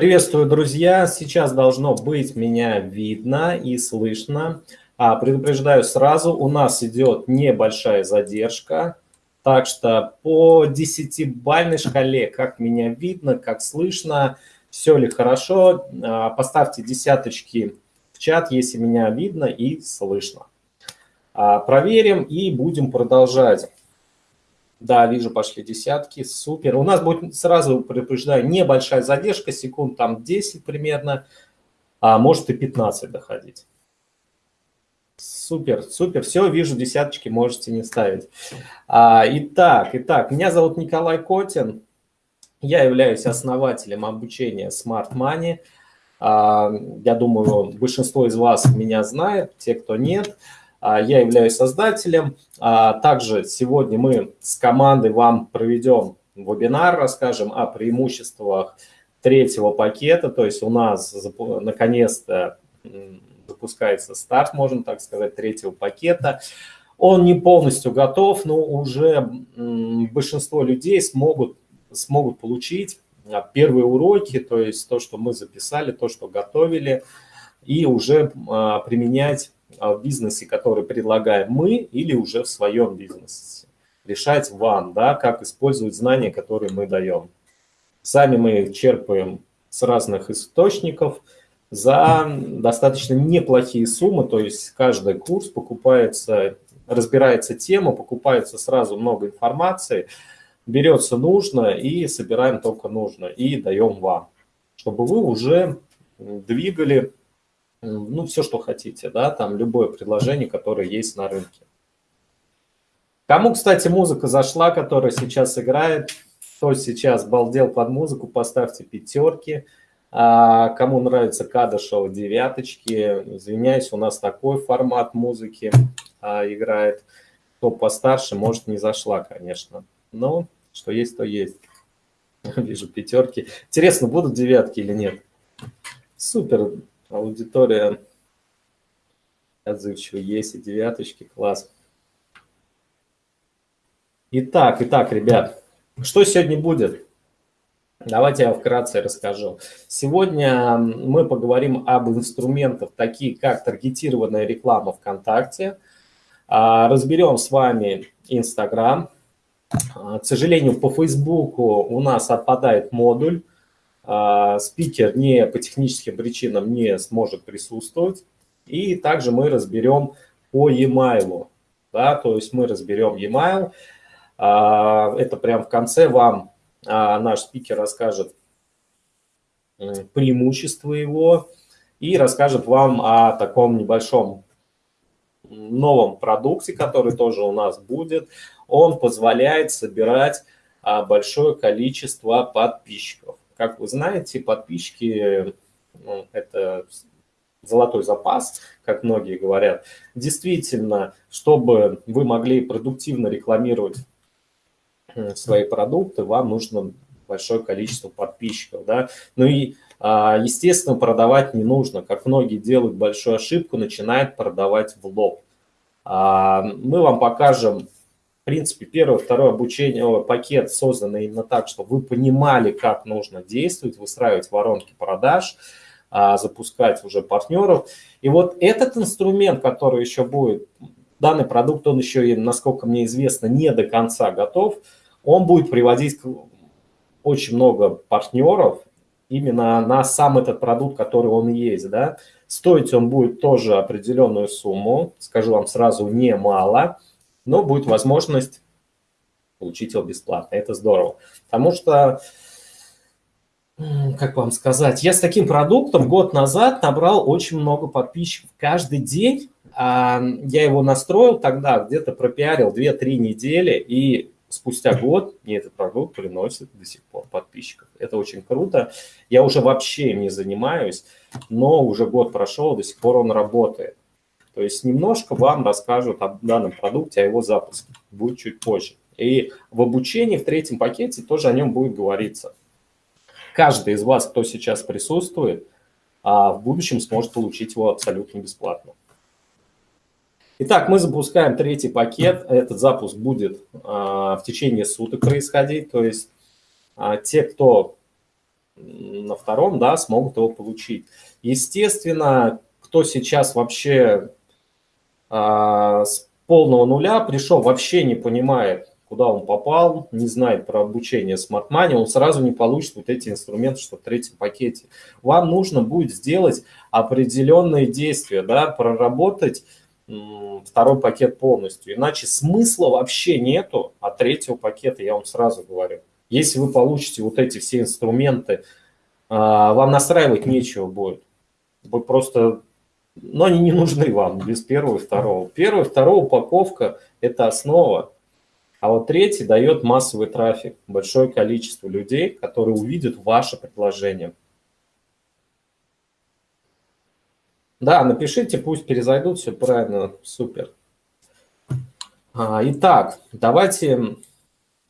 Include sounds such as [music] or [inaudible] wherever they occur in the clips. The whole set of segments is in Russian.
Приветствую, друзья! Сейчас должно быть меня видно и слышно. А, предупреждаю сразу, у нас идет небольшая задержка. Так что по 10-бальной шкале, как меня видно, как слышно, все ли хорошо, а, поставьте десяточки в чат, если меня видно и слышно. А, проверим и будем продолжать. Да, вижу, пошли десятки, супер. У нас будет, сразу предупреждаю, небольшая задержка, секунд там 10 примерно, а может и 15 доходить. Супер, супер, все, вижу, десяточки можете не ставить. А, итак, итак, меня зовут Николай Котин, я являюсь основателем обучения Smart Money. А, я думаю, большинство из вас меня знает, те, кто нет. А, я являюсь создателем. А, также сегодня мы с командой вам проведем вебинар, расскажем о преимуществах третьего пакета. То есть у нас наконец-то запускается старт, можно так сказать, третьего пакета. Он не полностью готов, но уже большинство людей смогут, смогут получить а, первые уроки, то есть то, что мы записали, то, что готовили, и уже применять в бизнесе, который предлагаем мы, или уже в своем бизнесе. Решать вам, да, как использовать знания, которые мы даем. Сами мы их черпаем с разных источников за достаточно неплохие суммы, то есть каждый курс покупается, разбирается тема, покупается сразу много информации, берется нужно и собираем только нужно и даем вам, чтобы вы уже двигали ну, все, что хотите, да, там любое предложение, которое есть на рынке. Кому, кстати, музыка зашла, которая сейчас играет, кто сейчас балдел под музыку, поставьте пятерки. А, кому нравится Кадышева, девяточки. Извиняюсь, у нас такой формат музыки а, играет. Кто постарше, может, не зашла, конечно. Но что есть, то есть. [laughs] Вижу пятерки. Интересно, будут девятки или нет? Супер, Аудитория отзывчивая есть, и девяточки, класс. Итак, итак, ребят, что сегодня будет? Давайте я вкратце расскажу. Сегодня мы поговорим об инструментах, такие как таргетированная реклама ВКонтакте. А, разберем с вами Инстаграм. А, к сожалению, по Фейсбуку у нас отпадает модуль. А, спикер не по техническим причинам не сможет присутствовать. И также мы разберем по e-mail. Да, то есть мы разберем e-mail. А, это прям в конце вам а, наш спикер расскажет преимущества его и расскажет вам о таком небольшом новом продукте, который тоже у нас будет. Он позволяет собирать большое количество подписчиков. Как вы знаете, подписчики ну, – это золотой запас, как многие говорят. Действительно, чтобы вы могли продуктивно рекламировать свои продукты, вам нужно большое количество подписчиков. Да? Ну и, а, естественно, продавать не нужно. Как многие делают большую ошибку, начинают продавать в лоб. А, мы вам покажем принципе, первое, второе обучение, пакет создан именно так, чтобы вы понимали, как нужно действовать, выстраивать воронки продаж, а, запускать уже партнеров. И вот этот инструмент, который еще будет, данный продукт, он еще, и, насколько мне известно, не до конца готов, он будет приводить очень много партнеров именно на сам этот продукт, который он есть. Да? Стоить он будет тоже определенную сумму, скажу вам сразу, немало но будет возможность получить его бесплатно. Это здорово. Потому что, как вам сказать, я с таким продуктом год назад набрал очень много подписчиков. Каждый день а, я его настроил тогда, где-то пропиарил 2-3 недели, и спустя год мне этот продукт приносит до сих пор подписчиков. Это очень круто. Я уже вообще не занимаюсь, но уже год прошел, до сих пор он работает. То есть немножко вам расскажут о данном продукте, о его запуске. Будет чуть позже. И в обучении в третьем пакете тоже о нем будет говориться. Каждый из вас, кто сейчас присутствует, а в будущем сможет получить его абсолютно бесплатно. Итак, мы запускаем третий пакет. Этот запуск будет а, в течение суток происходить. То есть а, те, кто на втором, да, смогут его получить. Естественно, кто сейчас вообще а, с полного нуля пришел, вообще не понимает, куда он попал, не знает про обучение Smart Money, он сразу не получит вот эти инструменты, что в третьем пакете. Вам нужно будет сделать определенные действия, да, проработать второй пакет полностью. Иначе смысла вообще нету от третьего пакета, я вам сразу говорю. Если вы получите вот эти все инструменты, а, вам настраивать нечего будет. Вы просто но они не нужны вам без первого и второго. Первая и вторая упаковка – это основа. А вот третий дает массовый трафик, большое количество людей, которые увидят ваше предложение. Да, напишите, пусть перезайдут, все правильно, супер. А, итак, давайте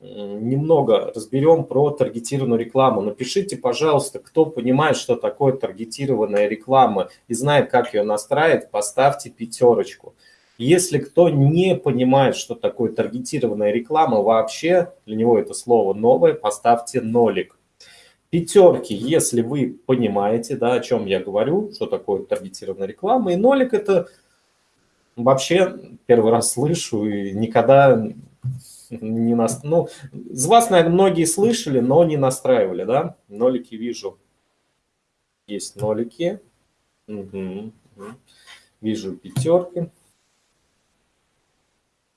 немного разберем про таргетированную рекламу. Напишите, пожалуйста, кто понимает, что такое таргетированная реклама и знает, как ее настраивать, поставьте пятерочку. Если кто не понимает, что такое таргетированная реклама вообще, для него это слово новое, поставьте нолик. Пятерки, если вы понимаете, да, о чем я говорю, что такое таргетированная реклама, и нолик это вообще первый раз слышу и никогда не нас... Ну, с вас, наверное, многие слышали, но не настраивали, да? Нолики вижу. Есть нолики. Угу, угу. Вижу пятерки.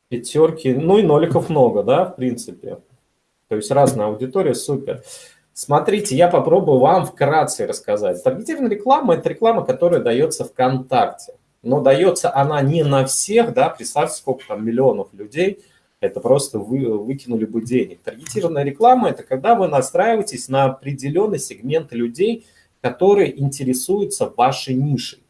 Пятерки. Ну и ноликов много, да, в принципе. То есть разная аудитория, супер. Смотрите, я попробую вам вкратце рассказать. Таргетированная реклама – это реклама, которая дается ВКонтакте. Но дается она не на всех, да, представьте, сколько там миллионов людей – это просто вы выкинули бы денег. Таргетированная реклама – это когда вы настраиваетесь на определенный сегмент людей, которые интересуются вашей нишей,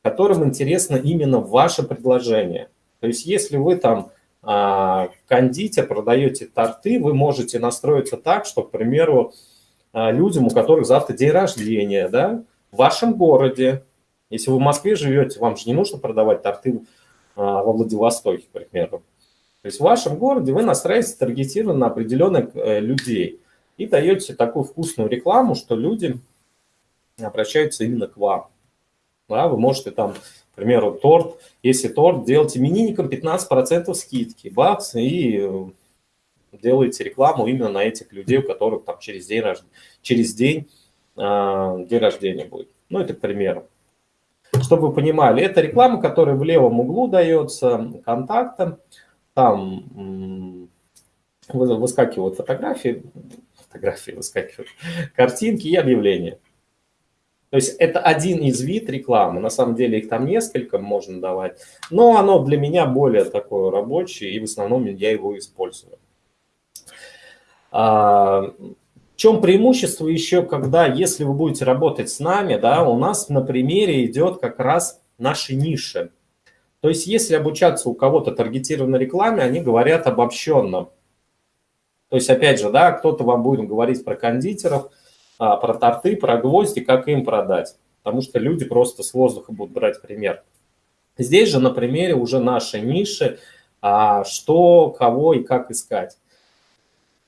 которым интересно именно ваше предложение. То есть если вы там а, кондитер, продаете торты, вы можете настроиться так, что, к примеру, а, людям, у которых завтра день рождения, да, в вашем городе, если вы в Москве живете, вам же не нужно продавать торты а, во Владивостоке, к примеру. То есть в вашем городе вы настраиваете таргетированно на определенных э, людей и даете такую вкусную рекламу, что люди обращаются именно к вам. Да, вы можете там, к примеру, торт, если торт, делать именинникам 15% скидки, бакс, и э, делаете рекламу именно на этих людей, у которых там через день, через день, э, день рождения будет. Ну, это к примеру. Чтобы вы понимали, это реклама, которая в левом углу дается контактам там выскакивают фотографии, фотографии выскакивают, картинки и объявления. То есть это один из вид рекламы, на самом деле их там несколько можно давать, но оно для меня более такое рабочее, и в основном я его использую. А, в чем преимущество еще, когда, если вы будете работать с нами, да, у нас на примере идет как раз наши ниши. То есть если обучаться у кого-то таргетированной рекламе, они говорят обобщенно. То есть опять же, да, кто-то вам будет говорить про кондитеров, а, про торты, про гвозди, как им продать. Потому что люди просто с воздуха будут брать пример. Здесь же на примере уже нашей ниши, а, что, кого и как искать.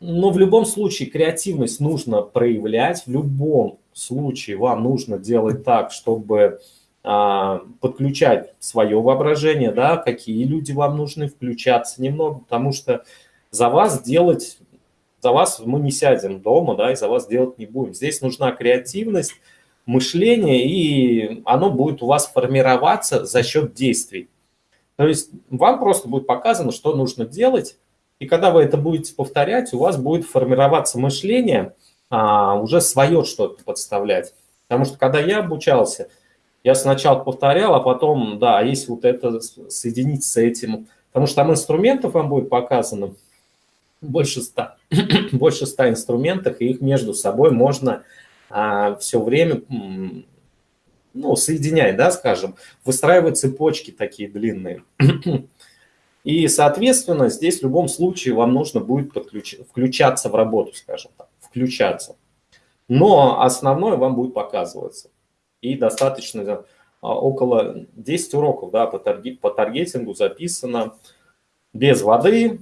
Но в любом случае креативность нужно проявлять, в любом случае вам нужно делать так, чтобы подключать свое воображение, да, какие люди вам нужны, включаться немного, потому что за вас делать, за вас мы не сядем дома, да, и за вас делать не будем. Здесь нужна креативность, мышление, и оно будет у вас формироваться за счет действий. То есть вам просто будет показано, что нужно делать, и когда вы это будете повторять, у вас будет формироваться мышление, а, уже свое что-то подставлять. Потому что когда я обучался – я сначала повторял, а потом, да, а если вот это соединить с этим, потому что там инструментов вам будет показано больше ста, [clears throat] больше ста инструментов, и их между собой можно а, все время, ну, соединять, да, скажем, выстраивать цепочки такие длинные. [clears throat] И, соответственно, здесь в любом случае вам нужно будет подключ... включаться в работу, скажем так, включаться. Но основное вам будет показываться и достаточно а, около 10 уроков да, по, таргет, по таргетингу записано без воды,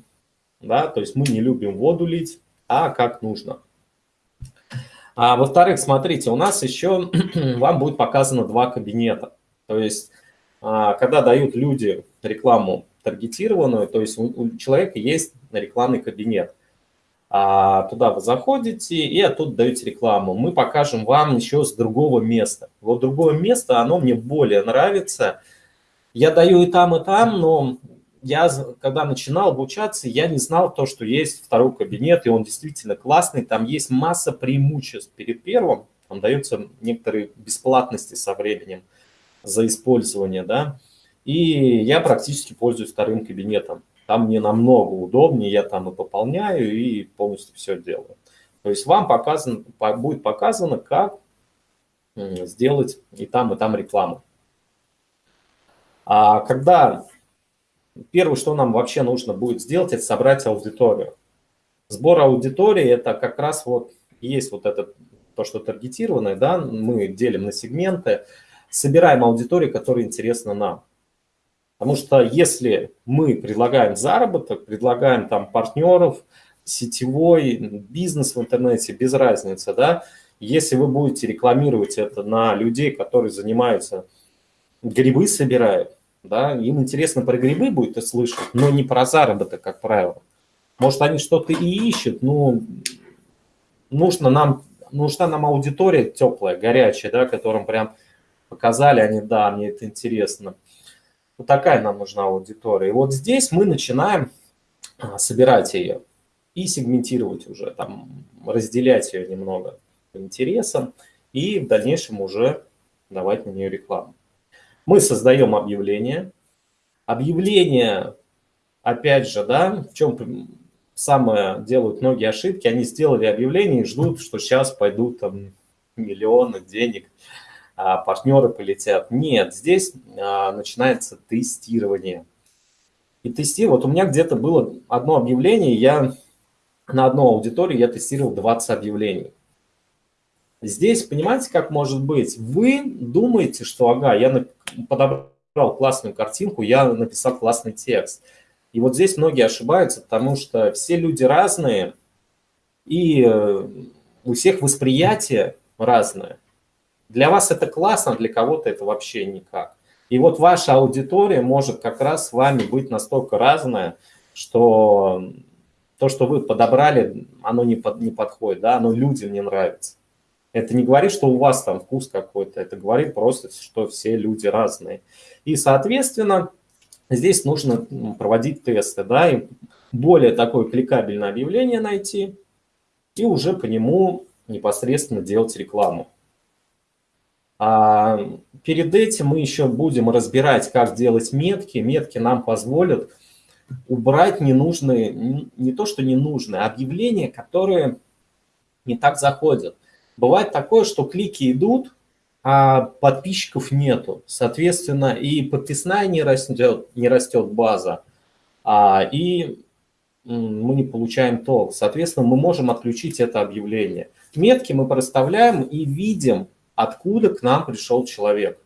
да, то есть мы не любим воду лить, а как нужно. А во-вторых, смотрите, у нас еще [clears throat] вам будет показано два кабинета. То есть, а, когда дают люди рекламу таргетированную, то есть у человека есть рекламный кабинет. А туда вы заходите и оттуда даете рекламу. Мы покажем вам еще с другого места. Вот другое место, оно мне более нравится. Я даю и там, и там, но я, когда начинал обучаться, я не знал то, что есть второй кабинет, и он действительно классный. Там есть масса преимуществ перед первым. Там даются некоторые бесплатности со временем за использование, да. И я практически пользуюсь вторым кабинетом. Там мне намного удобнее, я там и пополняю, и полностью все делаю. То есть вам показан, будет показано, как сделать и там, и там рекламу. А когда первое, что нам вообще нужно будет сделать, это собрать аудиторию. Сбор аудитории – это как раз вот есть вот это, то, что таргетированное, да, мы делим на сегменты, собираем аудиторию, которая интересна нам. Потому что если мы предлагаем заработок, предлагаем там партнеров, сетевой бизнес в интернете, без разницы, да, если вы будете рекламировать это на людей, которые занимаются, грибы собирают, да, им интересно про грибы будет это слышать, но не про заработок, как правило. Может, они что-то и ищут, но нужно нам, нужна нам аудитория теплая, горячая, да, которым прям показали они, да, мне это интересно. Вот такая нам нужна аудитория. И вот здесь мы начинаем а, собирать ее и сегментировать уже, там, разделять ее немного по интересам и в дальнейшем уже давать на нее рекламу. Мы создаем объявление. Объявление, опять же, да, в чем самое делают многие ошибки, они сделали объявление и ждут, что сейчас пойдут там миллионы денег партнеры полетят. Нет, здесь а, начинается тестирование. И тестирование, вот у меня где-то было одно объявление, я на одну аудиторию я тестировал 20 объявлений. Здесь, понимаете, как может быть? Вы думаете, что, ага, я подобрал классную картинку, я написал классный текст. И вот здесь многие ошибаются, потому что все люди разные, и э, у всех восприятие разное. Для вас это классно, для кого-то это вообще никак. И вот ваша аудитория может как раз с вами быть настолько разная, что то, что вы подобрали, оно не, под, не подходит, да, оно людям не нравится. Это не говорит, что у вас там вкус какой-то, это говорит просто, что все люди разные. И, соответственно, здесь нужно проводить тесты, да, и более такое кликабельное объявление найти, и уже по нему непосредственно делать рекламу. А перед этим мы еще будем разбирать, как делать метки. Метки нам позволят убрать ненужные, не то что ненужные, а объявления, которые не так заходят. Бывает такое, что клики идут, а подписчиков нету. Соответственно, и подписная не растет, не растет база, а, и мы не получаем толк. Соответственно, мы можем отключить это объявление. Метки мы проставляем и видим, откуда к нам пришел человек.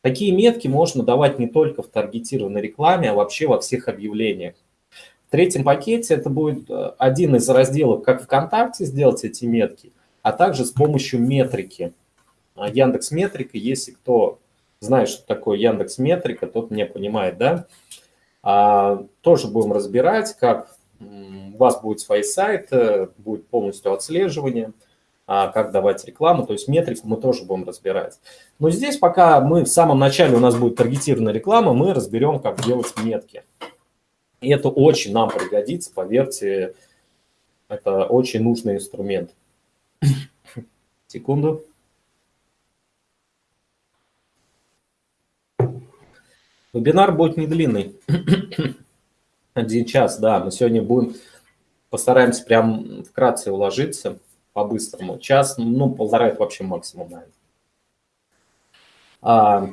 Такие метки можно давать не только в таргетированной рекламе, а вообще во всех объявлениях. В третьем пакете это будет э, один из разделов, как ВКонтакте сделать эти метки, а также с помощью метрики. А, Яндекс Метрика, если кто знает, что такое Яндекс Метрика, тот меня понимает, да? А, тоже будем разбирать, как у вас будет свой сайт, будет полностью отслеживание – а, как давать рекламу, то есть метрику мы тоже будем разбирать. Но здесь пока мы в самом начале у нас будет таргетированная реклама, мы разберем, как делать метки. И это очень нам пригодится, поверьте, это очень нужный инструмент. [coughs] Секунду. Вебинар будет не длинный. [coughs] Один час, да. Мы сегодня будем, постараемся прям вкратце уложиться по-быстрому. Час, ну, полтора это вообще максимум, наверное. А,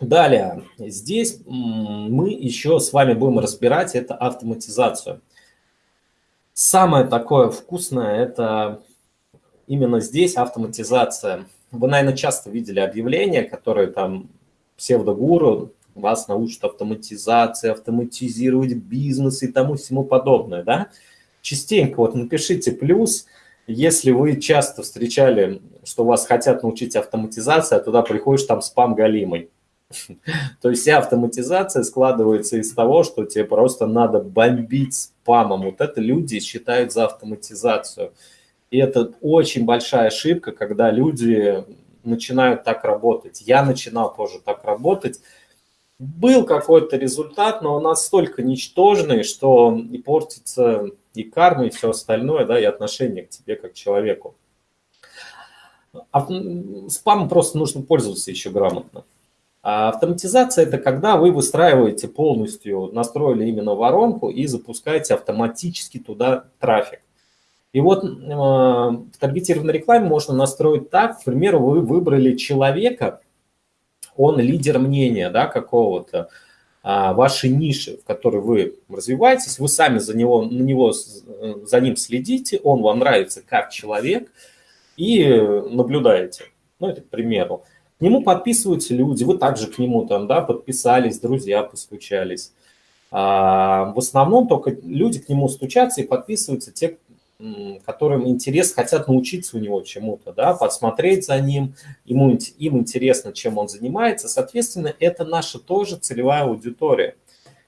далее, здесь мы еще с вами будем разбирать это автоматизацию. Самое такое вкусное – это именно здесь автоматизация. Вы, наверное, часто видели объявления, которые там псевдогуру вас научат автоматизации, автоматизировать бизнес и тому всему подобное, да? Частенько вот напишите плюс – если вы часто встречали, что вас хотят научить автоматизации, а туда приходишь, там спам галимый. [laughs] То есть вся автоматизация складывается из того, что тебе просто надо бомбить спамом. Вот это люди считают за автоматизацию. И это очень большая ошибка, когда люди начинают так работать. Я начинал тоже так работать. Был какой-то результат, но он настолько ничтожный, что и портится и карма, и все остальное, да, и отношение к тебе как к человеку. А спамом просто нужно пользоваться еще грамотно. А автоматизация – это когда вы выстраиваете полностью, настроили именно воронку и запускаете автоматически туда трафик. И вот э, в таргетированной рекламе можно настроить так, к примеру, вы выбрали человека, он лидер мнения да, какого-то, а, вашей ниши, в которой вы развиваетесь, вы сами за него, на него, э, за ним следите, он вам нравится как человек и наблюдаете. Ну, это к примеру. К нему подписываются люди, вы также к нему там, да, подписались, друзья постучались. А, в основном только люди к нему стучатся и подписываются те, которым интерес, хотят научиться у него чему-то, да, подсмотреть за ним, ему, им интересно, чем он занимается. Соответственно, это наша тоже целевая аудитория.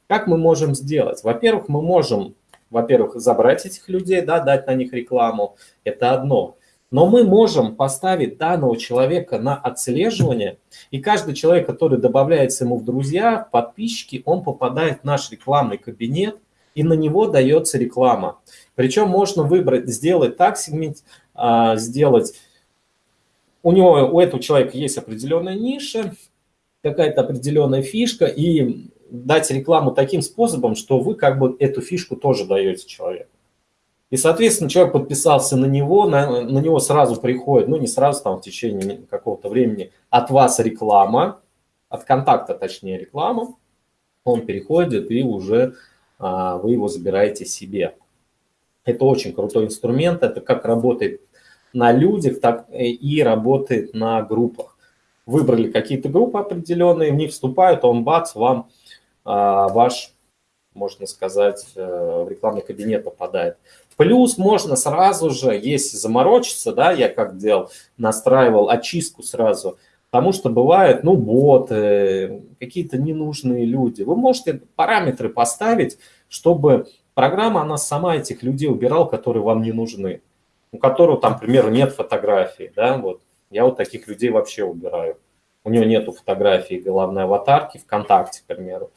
Как мы можем сделать? Во-первых, мы можем, во-первых, забрать этих людей, да, дать на них рекламу, это одно. Но мы можем поставить данного человека на отслеживание, и каждый человек, который добавляется ему в друзья, в подписчики, он попадает в наш рекламный кабинет, и на него дается реклама. Причем можно выбрать, сделать так, сегмент, а, сделать, у него, у этого человека есть определенная ниша, какая-то определенная фишка, и дать рекламу таким способом, что вы как бы эту фишку тоже даете человеку. И, соответственно, человек подписался на него, на, на него сразу приходит, ну не сразу, там в течение какого-то времени, от вас реклама, от контакта точнее реклама, он переходит и уже вы его забираете себе. Это очень крутой инструмент, это как работает на людях, так и работает на группах. Выбрали какие-то группы определенные, в них вступают, он бац, вам а, ваш, можно сказать, э, в рекламный кабинет попадает. Плюс можно сразу же, если заморочиться, да, я как делал, настраивал очистку сразу, потому что бывают, ну, боты, какие-то ненужные люди. Вы можете параметры поставить, чтобы программа, она сама этих людей убирала, которые вам не нужны. У которого там, к примеру, нет фотографии, да, вот. Я вот таких людей вообще убираю. У него нету фотографии головной аватарки ВКонтакте, к примеру.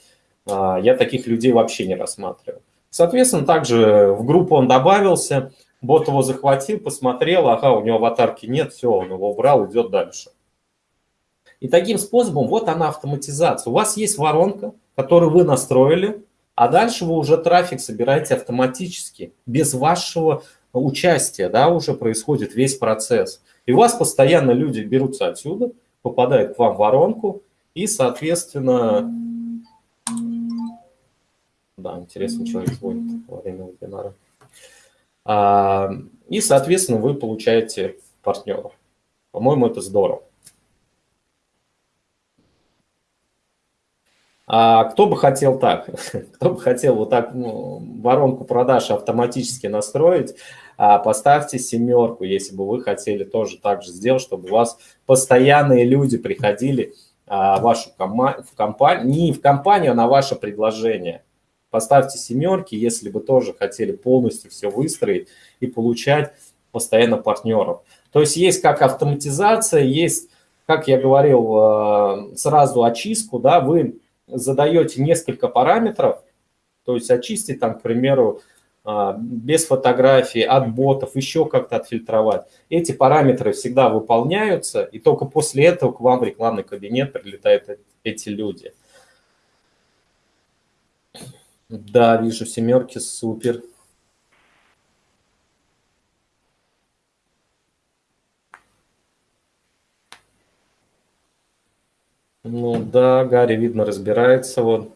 А, я таких людей вообще не рассматриваю. Соответственно, также в группу он добавился, бот его захватил, посмотрел, ага, у него аватарки нет, все, он его убрал, идет дальше. И таким способом, вот она автоматизация. У вас есть воронка, которую вы настроили, а дальше вы уже трафик собираете автоматически, без вашего участия, да, уже происходит весь процесс. И у вас постоянно люди берутся отсюда, попадают к вам в воронку, и, соответственно, да, интересный человек звонит во время вебинара. А, и, соответственно, вы получаете партнеров. По-моему, это здорово. А кто бы хотел так? [laughs] Кто бы хотел вот так ну, воронку продаж автоматически настроить? А, поставьте семерку, если бы вы хотели тоже так же сделать, чтобы у вас постоянные люди приходили а, вашу кома в компанию, не в компанию, а на ваше предложение. Поставьте семерки, если бы тоже хотели полностью все выстроить и получать постоянно партнеров. То есть есть как автоматизация, есть, как я говорил, э, сразу очистку, да, вы задаете несколько параметров, то есть очистить там, к примеру, э, без фотографии, от ботов, еще как-то отфильтровать. Эти параметры всегда выполняются, и только после этого к вам в рекламный кабинет прилетают эти люди. Да, вижу семерки, супер. Ну да, Гарри, видно, разбирается вот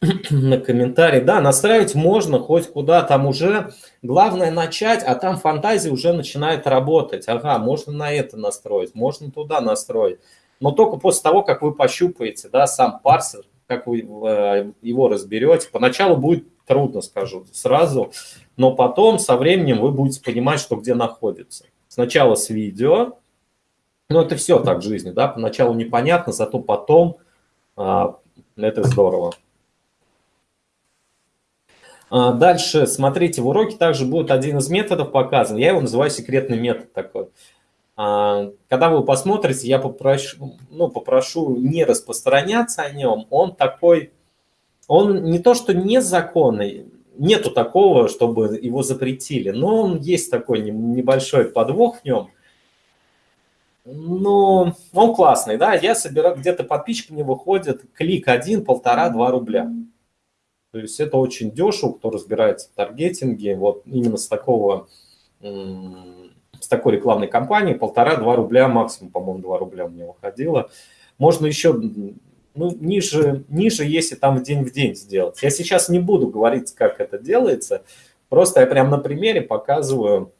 [clears throat] на комментарии. Да, настраивать можно хоть куда, там уже главное начать, а там фантазия уже начинает работать. Ага, можно на это настроить, можно туда настроить. Но только после того, как вы пощупаете, да, сам парсер, как вы э, его разберете. Поначалу будет трудно скажу сразу, но потом со временем вы будете понимать, что где находится. Сначала с видео, ну это все так в жизни, да, поначалу непонятно, зато потом а, это здорово. А, дальше, смотрите, в уроке также будет один из методов показан. Я его называю секретный метод такой. А, когда вы посмотрите, я попрошу, ну, попрошу не распространяться о нем. Он такой, он не то что незаконный, нету такого, чтобы его запретили, но он есть такой небольшой подвох в нем. Но он классный, да, я собираю, где-то подписчик мне выходит, клик один, полтора, два рубля. То есть это очень дешево, кто разбирается в таргетинге, вот именно с такого, с такой рекламной кампании, полтора-два рубля максимум, по-моему, два рубля мне выходило. Можно еще, ну, ниже, ниже, если там в день в день сделать. Я сейчас не буду говорить, как это делается, просто я прям на примере показываю,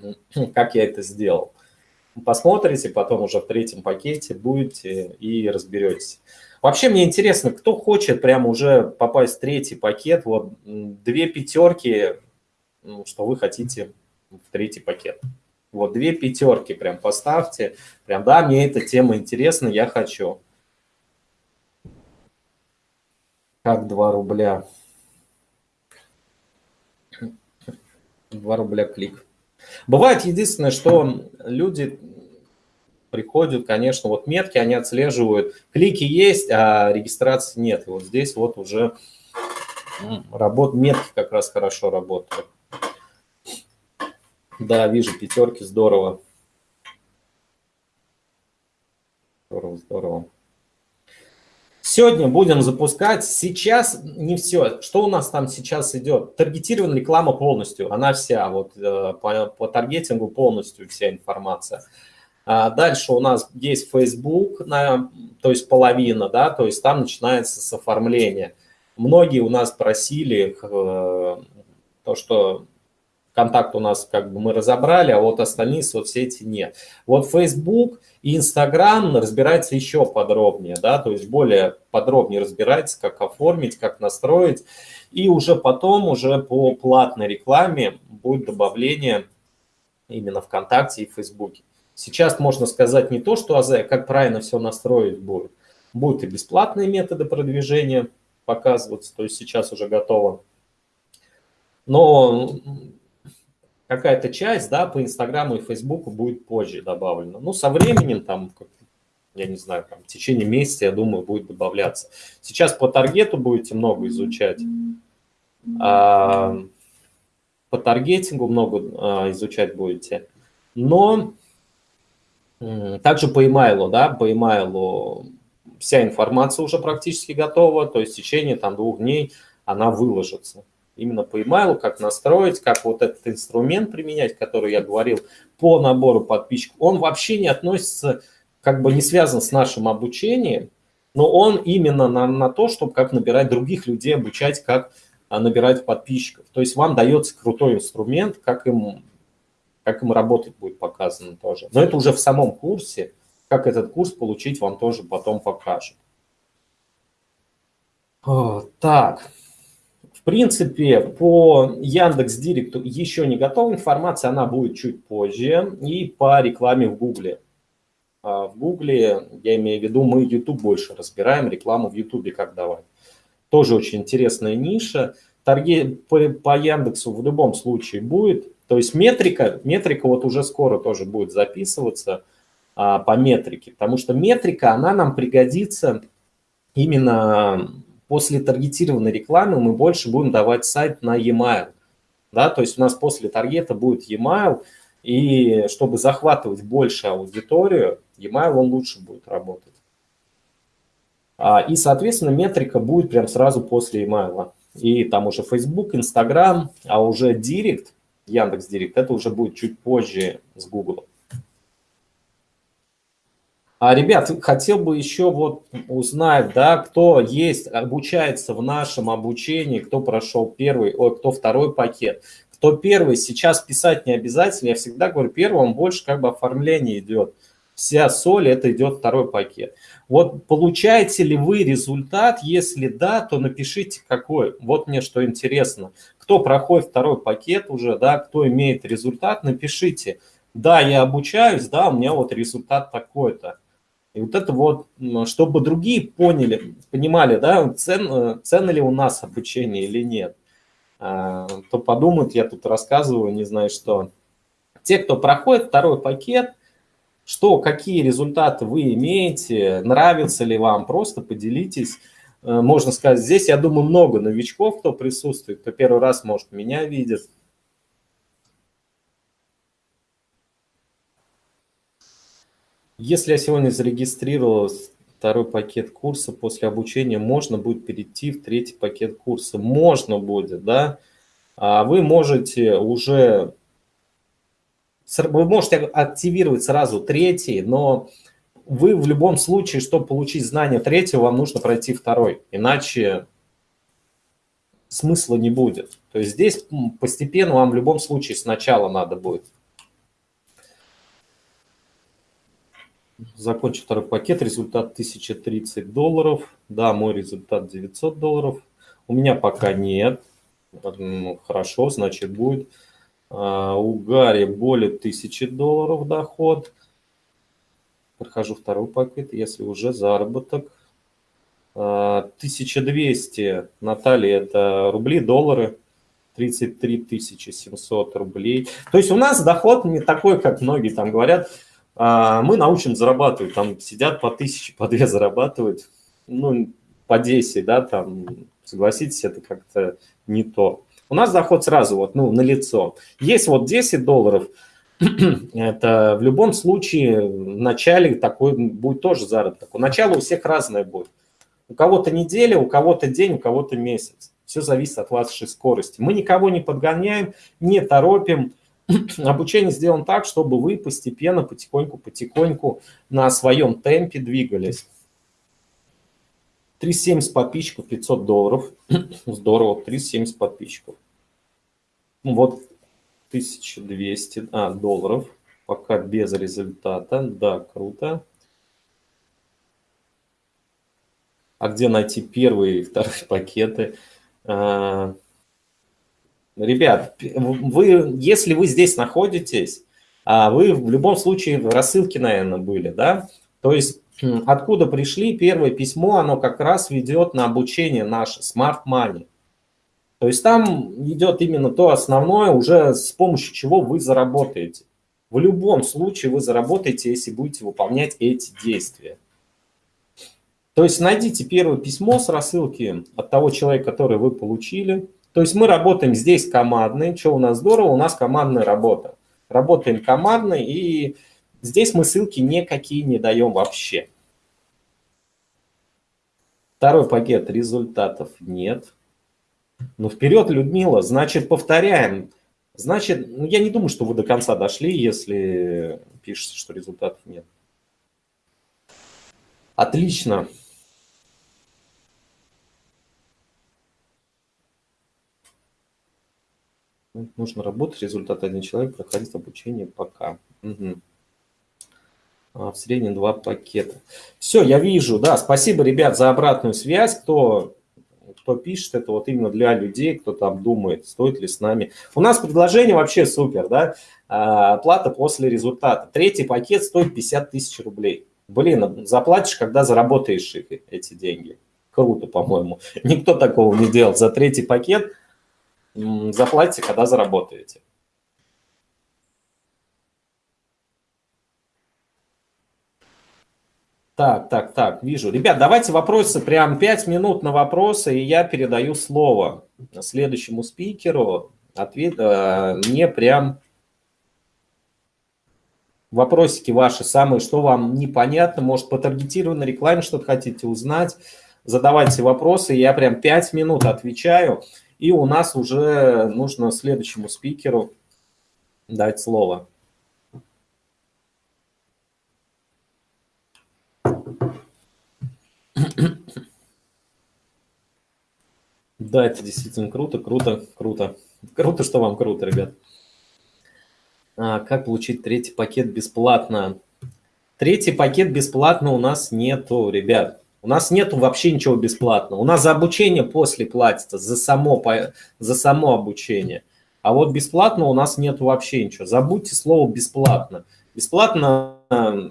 [clears throat] как я это сделал. Посмотрите, потом уже в третьем пакете будете и разберетесь. Вообще мне интересно, кто хочет прямо уже попасть в третий пакет, вот две пятерки, ну, что вы хотите в третий пакет. Вот две пятерки прям поставьте. Прям, да, мне эта тема интересна, я хочу. Как 2 рубля? 2 рубля клик. Бывает единственное, что люди приходят, конечно, вот метки они отслеживают, клики есть, а регистрации нет. И вот здесь вот уже работ, метки как раз хорошо работают. Да, вижу пятерки, здорово. Здорово, здорово. Сегодня будем запускать, сейчас не все. Что у нас там сейчас идет? Таргетированная реклама полностью, она вся, вот э, по, по таргетингу полностью вся информация. А дальше у нас есть Facebook, на, то есть половина, да, то есть там начинается с оформления. Многие у нас просили э, то, что контакт у нас как бы мы разобрали, а вот остальные соцсети нет. Вот Facebook и Instagram разбирается еще подробнее, да, то есть более подробнее разбирается, как оформить, как настроить. И уже потом, уже по платной рекламе будет добавление именно ВКонтакте и Фейсбуке. Сейчас можно сказать не то, что АЗ, а как правильно все настроить будет. Будут и бесплатные методы продвижения показываться, то есть сейчас уже готово. Но какая-то часть да, по Инстаграму и Фейсбуку будет позже добавлена. Ну, со временем, там, я не знаю, там, в течение месяца, я думаю, будет добавляться. Сейчас по таргету будете много изучать. А, по таргетингу много а, изучать будете. Но также по email, да, по email вся информация уже практически готова, то есть в течение там двух дней она выложится. Именно по email, как настроить, как вот этот инструмент применять, который я говорил, по набору подписчиков, он вообще не относится, как бы не связан с нашим обучением, но он именно на, на то, чтобы как набирать других людей, обучать, как а, набирать подписчиков. То есть вам дается крутой инструмент, как им как им работать будет показано тоже. Но это уже в самом курсе. Как этот курс получить, вам тоже потом покажут. Так, в принципе, по Яндекс Директу еще не готова информация, она будет чуть позже. И по рекламе в Гугле. А в Гугле, я имею в виду, мы YouTube больше разбираем, рекламу в YouTube как давать. Тоже очень интересная ниша. Таргет по, по Яндексу в любом случае будет. То есть метрика, метрика вот уже скоро тоже будет записываться а, по метрике, потому что метрика, она нам пригодится именно после таргетированной рекламы, мы больше будем давать сайт на e-mail. Да, то есть у нас после таргета будет e-mail, и чтобы захватывать больше аудиторию, e-mail он лучше будет работать. А, и, соответственно, метрика будет прям сразу после email. И там уже Facebook, Instagram, а уже Директ, Яндекс Директ. Это уже будет чуть позже с Google. А, ребят, хотел бы еще вот узнать, да, кто есть, обучается в нашем обучении, кто прошел первый, ой, кто второй пакет. Кто первый, сейчас писать не обязательно. Я всегда говорю, первым больше как бы оформление идет. Вся соль это идет второй пакет. Вот получаете ли вы результат? Если да, то напишите какой. Вот мне что интересно. Кто проходит второй пакет уже, да, кто имеет результат, напишите. Да, я обучаюсь, да, у меня вот результат такой-то. И вот это вот, чтобы другие поняли, понимали, да, цен, ценно ли у нас обучение или нет. А, то подумают, я тут рассказываю, не знаю что. Те, кто проходит второй пакет, что, какие результаты вы имеете, нравится ли вам, просто поделитесь. Э, можно сказать, здесь, я думаю, много новичков, кто присутствует, кто первый раз, может, меня видит. Если я сегодня зарегистрировал второй пакет курса, после обучения можно будет перейти в третий пакет курса. Можно будет, да. А вы можете уже, вы можете активировать сразу третий, но вы в любом случае, чтобы получить знания третьего, вам нужно пройти второй, иначе смысла не будет. То есть здесь постепенно вам в любом случае сначала надо будет Закончил второй пакет, результат 1030 долларов. Да, мой результат 900 долларов. У меня пока нет. Хорошо, значит будет. А, у Гарри более 1000 долларов доход. Прохожу второй пакет, если уже заработок. 1200 а, Наталья это рубли, доллары. 33 700 рублей. То есть у нас доход не такой, как многие там говорят, а мы научим зарабатывать, там сидят по тысяче, по две зарабатывают, ну, по 10, да, там, согласитесь, это как-то не то. У нас доход сразу вот, ну, на лицо. Есть вот 10 долларов, это в любом случае в начале такой будет тоже заработок. У начала у всех разное будет. У кого-то неделя, у кого-то день, у кого-то месяц. Все зависит от вашей скорости. Мы никого не подгоняем, не торопим. [clears throat] обучение сделано так, чтобы вы постепенно, потихоньку-потихоньку на своем темпе двигались. 370 подписчиков, 500 долларов. [clears throat] Здорово, 370 подписчиков. Вот 1200 а, долларов. Пока без результата. Да, круто. А где найти первые и вторые [laughs] пакеты? А, Ребят, вы, если вы здесь находитесь, а вы в любом случае в рассылке, наверное, были, да? То есть откуда пришли, первое письмо, оно как раз ведет на обучение наше, Smart Money. То есть там идет именно то основное, уже с помощью чего вы заработаете. В любом случае вы заработаете, если будете выполнять эти действия. То есть найдите первое письмо с рассылки от того человека, который вы получили, то есть мы работаем здесь командно. Что у нас здорово? У нас командная работа. Работаем командно, и здесь мы ссылки никакие не даем вообще. Второй пакет результатов нет. Ну, вперед, Людмила. Значит, повторяем. Значит, ну, я не думаю, что вы до конца дошли, если пишете, что результатов нет. Отлично. Нужно работать, результат один человек проходит обучение пока. Угу. А, в среднем два пакета. Все, я вижу, да, спасибо, ребят, за обратную связь, кто, кто пишет, это вот именно для людей, кто там думает, стоит ли с нами. У нас предложение вообще супер, да, а, плата после результата. Третий пакет стоит 50 тысяч рублей. Блин, заплатишь, когда заработаешь эти деньги. Круто, по-моему. Никто такого не делал. За третий пакет – заплатите, когда заработаете. Так, так, так, вижу. Ребят, давайте вопросы, прям 5 минут на вопросы, и я передаю слово следующему спикеру. Ответ, э, мне прям вопросики ваши самые, что вам непонятно, может по таргетированной рекламе что-то хотите узнать, задавайте вопросы, я прям 5 минут отвечаю. И у нас уже нужно следующему спикеру дать слово. Да, это действительно круто, круто, круто. Круто, что вам круто, ребят. А, как получить третий пакет бесплатно? Третий пакет бесплатно у нас нету, ребят. У нас нету вообще ничего бесплатного. У нас за обучение после платится, за само, за само обучение. А вот бесплатно у нас нету вообще ничего. Забудьте слово «бесплатно». Бесплатно э,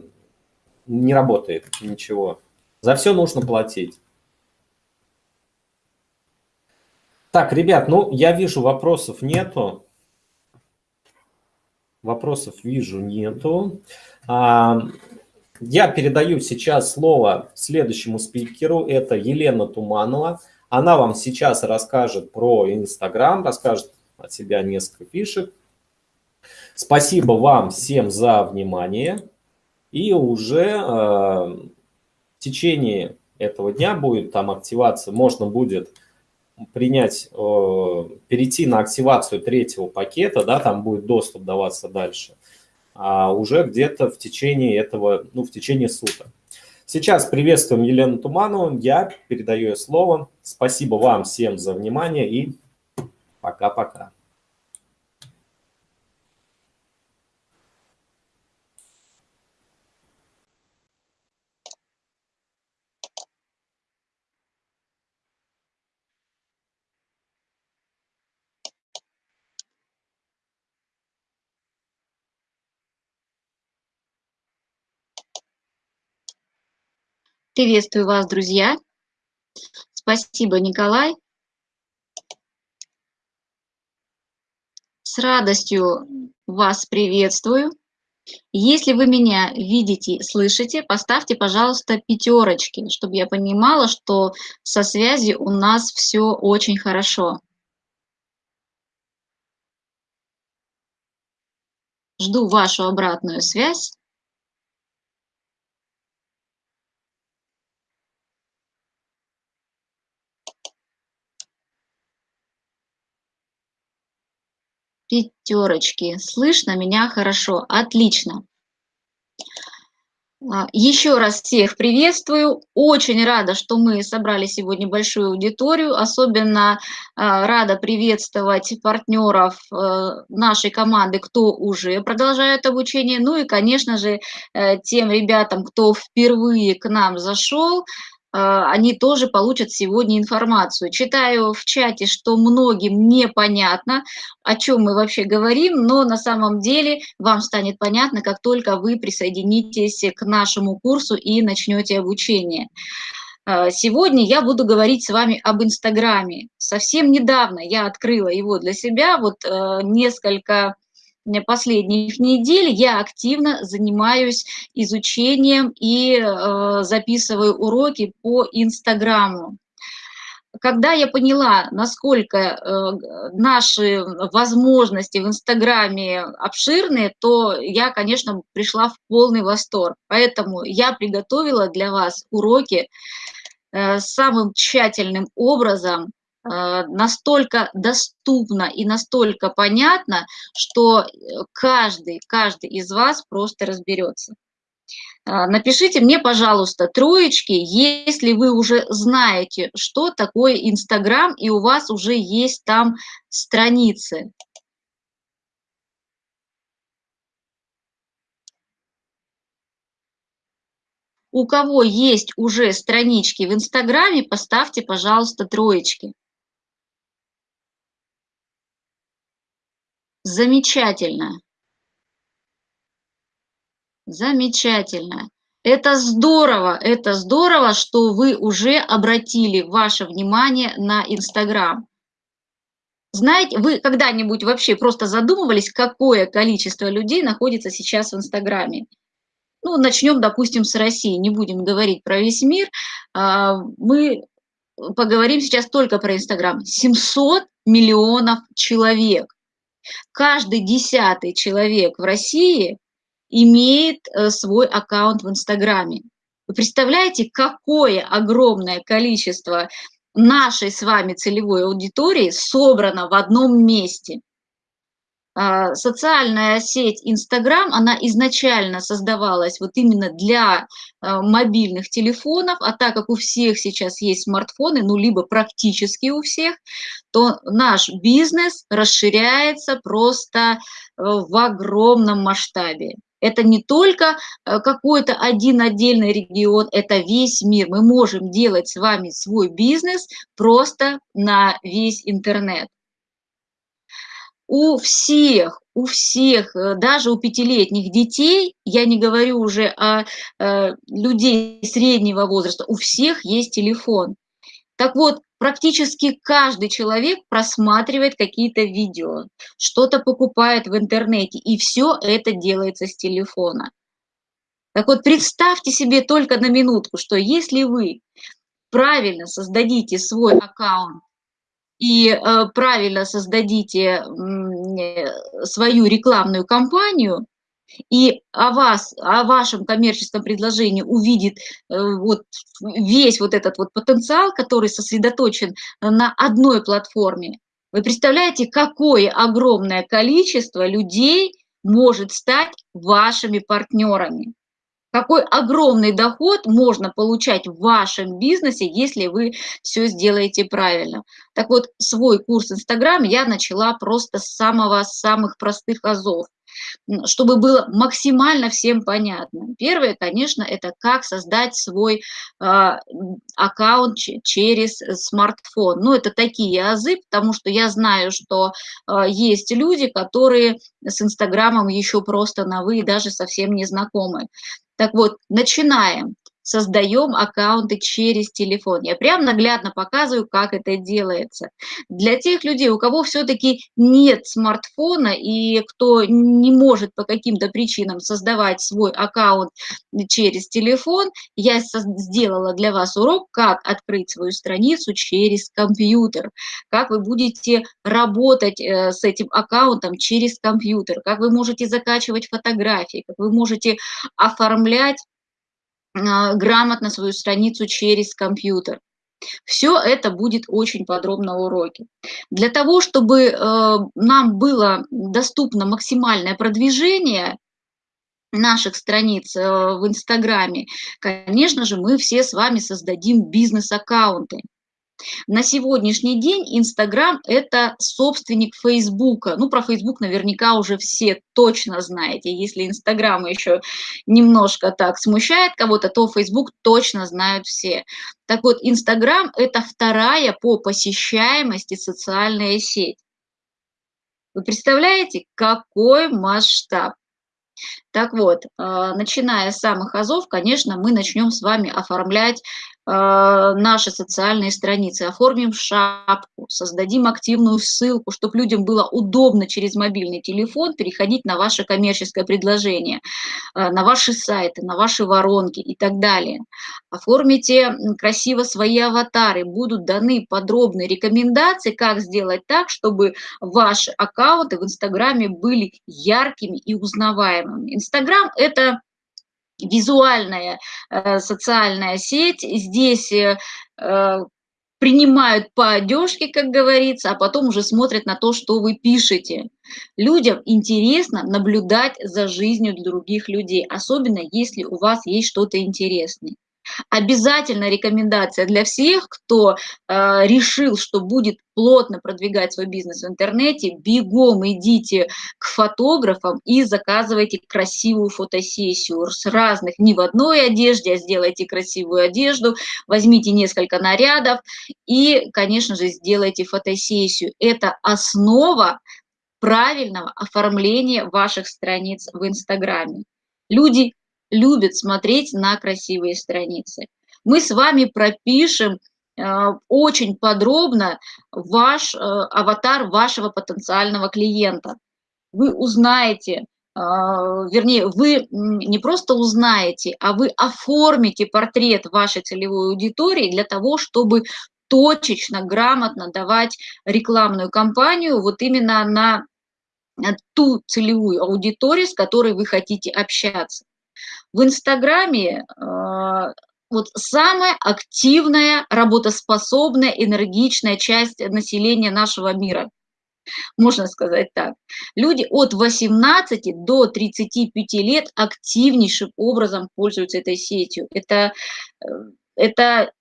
не работает ничего. За все нужно платить. Так, ребят, ну, я вижу, вопросов нету. Вопросов вижу, нету. А, я передаю сейчас слово следующему спикеру. Это Елена Туманова. Она вам сейчас расскажет про Инстаграм, расскажет от себя несколько фишек. Спасибо вам всем за внимание. И уже э, в течение этого дня будет там активация, можно будет принять, э, перейти на активацию третьего пакета, да, там будет доступ даваться дальше, а уже где-то в течение этого, ну, в течение суток. Сейчас приветствуем Елену Туманову, я передаю ей слово. Спасибо вам всем за внимание и пока-пока. Приветствую вас, друзья. Спасибо, Николай. С радостью вас приветствую. Если вы меня видите, слышите, поставьте, пожалуйста, пятерочки, чтобы я понимала, что со связью у нас все очень хорошо. Жду вашу обратную связь. Пятерочки. Слышно меня хорошо. Отлично. А, Еще раз всех приветствую. Очень рада, что мы собрали сегодня большую аудиторию. Особенно а, рада приветствовать партнеров э, нашей команды, кто уже продолжает обучение. Ну и, конечно же, э, тем ребятам, кто впервые к нам зашел, они тоже получат сегодня информацию. Читаю в чате, что многим непонятно, о чем мы вообще говорим, но на самом деле вам станет понятно, как только вы присоединитесь к нашему курсу и начнете обучение. А, сегодня я буду говорить с вами об Инстаграме. Совсем недавно я открыла его для себя, вот э, несколько последних недель я активно занимаюсь изучением и э, записываю уроки по Инстаграму. Когда я поняла, насколько э, наши возможности в Инстаграме обширные, то я, конечно, пришла в полный восторг. Поэтому я приготовила для вас уроки э, самым тщательным образом, настолько доступно и настолько понятно, что э, каждый, каждый из вас просто разберется. Э, напишите мне, пожалуйста, троечки, если вы уже знаете, что такое Инстаграм, и у вас уже есть там страницы. У кого есть уже странички в Инстаграме, поставьте, пожалуйста, троечки. Замечательно. Замечательно. Это здорово, это здорово, что вы уже обратили ваше внимание на Инстаграм. Знаете, вы когда-нибудь вообще просто задумывались, какое количество людей находится сейчас в Инстаграме? Ну, начнем, допустим, с России, не будем говорить про весь мир. А, мы поговорим сейчас только про Инстаграм. 700 миллионов человек каждый десятый человек в России имеет э, свой аккаунт в Инстаграме. Вы представляете, какое огромное количество нашей с вами целевой аудитории собрано в одном месте – социальная сеть Инстаграм, она изначально создавалась вот именно для а, мобильных телефонов, а так как у всех сейчас есть смартфоны, ну, либо практически у всех, то наш бизнес расширяется просто э, в огромном масштабе. Это не только э, какой-то один отдельный регион, это весь мир. Мы можем делать с вами свой бизнес просто на весь интернет. У всех, у всех, э, даже у пятилетних детей, я не говорю уже о э, людей среднего возраста, у всех есть телефон. Так вот, практически каждый человек просматривает какие-то видео, что-то покупает в интернете, и все это делается с телефона. Так вот, представьте себе только на минутку, что если вы правильно создадите свой аккаунт и э, правильно создадите э, свою рекламную кампанию, и о вас, о вашем коммерческом предложении увидит э, вот весь вот этот вот потенциал, который сосредоточен на одной платформе. Вы представляете, какое огромное количество людей может стать вашими партнерами? Какой огромный доход можно получать в вашем бизнесе, если вы все сделаете правильно. Так вот, свой курс Инстаграм я начала просто с самого самых простых азов чтобы было максимально всем понятно. Первое, конечно, это как создать свой э, аккаунт через смартфон. Ну, это такие азы, потому что я знаю, что э, есть люди, которые с Инстаграмом еще просто на «вы» даже совсем не знакомы. Так вот, начинаем создаем аккаунты через телефон. Я прям наглядно показываю, как это делается. Для тех людей, у кого все-таки нет смартфона и кто не может по каким-то причинам создавать свой аккаунт через телефон, я сделала для вас урок, как открыть свою страницу через компьютер, как вы будете работать э, с этим аккаунтом через компьютер, как вы можете закачивать фотографии, как вы можете оформлять грамотно свою страницу через компьютер. Все это будет очень подробно в уроке. Для того, чтобы э, нам было доступно максимальное продвижение наших страниц э, в Инстаграме, конечно же, мы все с вами создадим бизнес-аккаунты. На сегодняшний день Инстаграм – это собственник Фейсбука. Ну, про Фейсбук наверняка уже все точно знаете. Если Инстаграм еще немножко так смущает кого-то, то Фейсбук точно знают все. Так вот, Инстаграм – это вторая по посещаемости социальная сеть. Вы представляете, какой масштаб? Так вот, а, начиная с самых азов, конечно, мы начнем с вами оформлять наши социальные страницы, оформим шапку, создадим активную ссылку, чтобы людям было удобно через мобильный телефон переходить на ваше коммерческое предложение, а, на ваши сайты, на ваши воронки и так далее. Оформите красиво свои аватары, будут даны подробные рекомендации, как сделать так, чтобы ваши аккаунты в Инстаграме были яркими и узнаваемыми. Инстаграм – это визуальная э, социальная сеть. Здесь э, э, принимают по одежке, как говорится, а потом уже смотрят на то, что вы пишете. Людям интересно наблюдать за жизнью других людей, особенно если у вас есть что-то интересное. Обязательно рекомендация для всех, кто э, решил, что будет плотно продвигать свой бизнес в интернете, бегом идите к фотографам и заказывайте красивую фотосессию с разных, не в одной одежде, а сделайте красивую одежду, возьмите несколько нарядов и, конечно же, сделайте фотосессию. Это основа правильного оформления ваших страниц в Инстаграме. Люди любит смотреть на красивые страницы. Мы с вами пропишем э, очень подробно ваш э, аватар вашего потенциального клиента. Вы узнаете, э, вернее, вы не просто узнаете, а вы оформите портрет вашей целевой аудитории для того, чтобы точечно, грамотно давать рекламную кампанию вот именно на ту целевую аудиторию, с которой вы хотите общаться. В Инстаграме а, вот самая активная, работоспособная, энергичная часть населения нашего мира. Можно сказать так. Люди от 18 до 35 лет активнейшим образом пользуются этой сетью. Это, э, это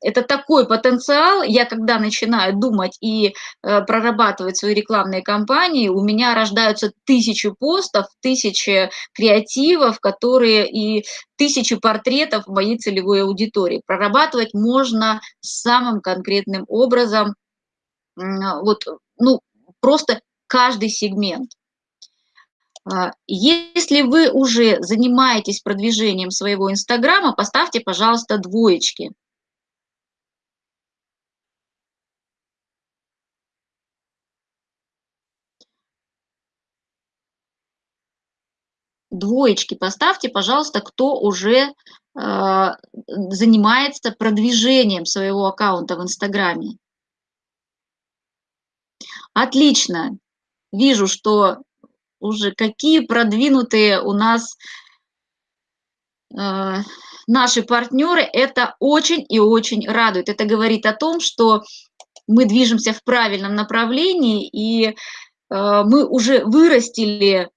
это такой потенциал. Я когда начинаю думать и э, прорабатывать свои рекламные кампании, у меня рождаются тысячи постов, тысячи креативов, которые и тысячи портретов моей целевой аудитории. Прорабатывать можно самым конкретным образом, вот, ну, просто каждый сегмент. А, если вы уже занимаетесь продвижением своего Инстаграма, поставьте, пожалуйста, двоечки. Двоечки поставьте, пожалуйста, кто уже э, занимается продвижением своего аккаунта в Инстаграме. Отлично. Вижу, что уже какие продвинутые у нас э, наши партнеры. Это очень и очень радует. Это говорит о том, что мы движемся в правильном направлении, и э, мы уже вырастили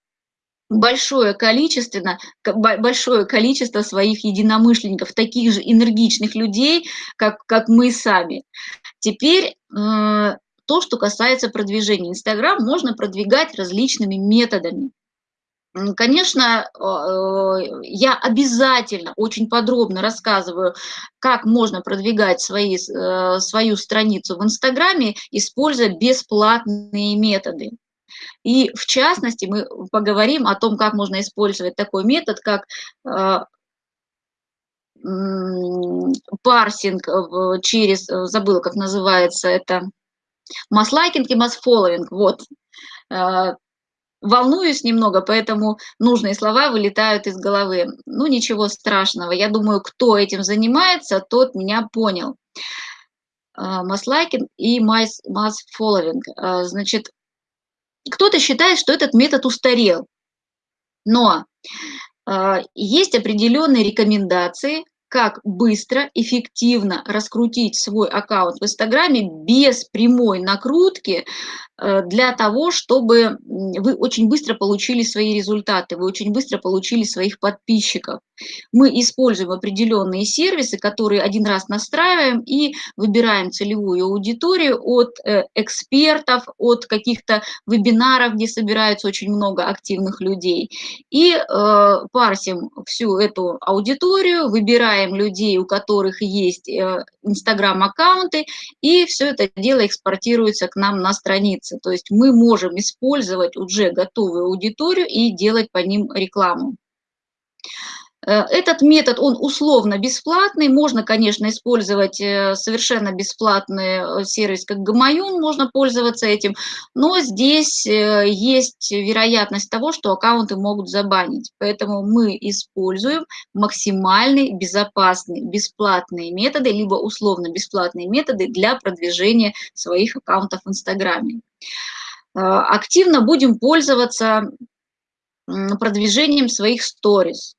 большое количество, большое количество своих единомышленников, таких же энергичных людей, как, как мы сами. Теперь э, то, что касается продвижения. Инстаграм можно продвигать различными методами. Конечно, э, я обязательно очень подробно рассказываю, как можно продвигать свои, э, свою страницу в Инстаграме, используя бесплатные методы. И в частности мы поговорим о том, как можно использовать такой метод, как э, парсинг через, забыла, как называется это, масс-лайкинг и масс-фолловинг, вот. Э, волнуюсь немного, поэтому нужные слова вылетают из головы. Ну, ничего страшного. Я думаю, кто этим занимается, тот меня понял. Э, масс-лайкинг и масс-фолловинг. Значит, кто-то считает, что этот метод устарел, но э, есть определенные рекомендации, как быстро, эффективно раскрутить свой аккаунт в Инстаграме без прямой накрутки для того, чтобы вы очень быстро получили свои результаты, вы очень быстро получили своих подписчиков. Мы используем определенные сервисы, которые один раз настраиваем и выбираем целевую аудиторию от э, экспертов, от каких-то вебинаров, где собирается очень много активных людей. И э, парсим всю эту аудиторию, выбираем людей, у которых есть э, инстаграм-аккаунты, и все это дело экспортируется к нам на страницу страницы. То есть мы можем использовать уже готовую аудиторию и делать по ним рекламу. Э, этот метод, он условно бесплатный, можно, конечно, использовать э, совершенно бесплатный э, сервис, как Гамаюн, можно пользоваться этим, но здесь есть вероятность того, что аккаунты могут забанить, поэтому мы используем максимальные безопасные бесплатные методы, либо условно бесплатные методы для продвижения своих аккаунтов в Инстаграме. Активно будем пользоваться продвижением своих сторис.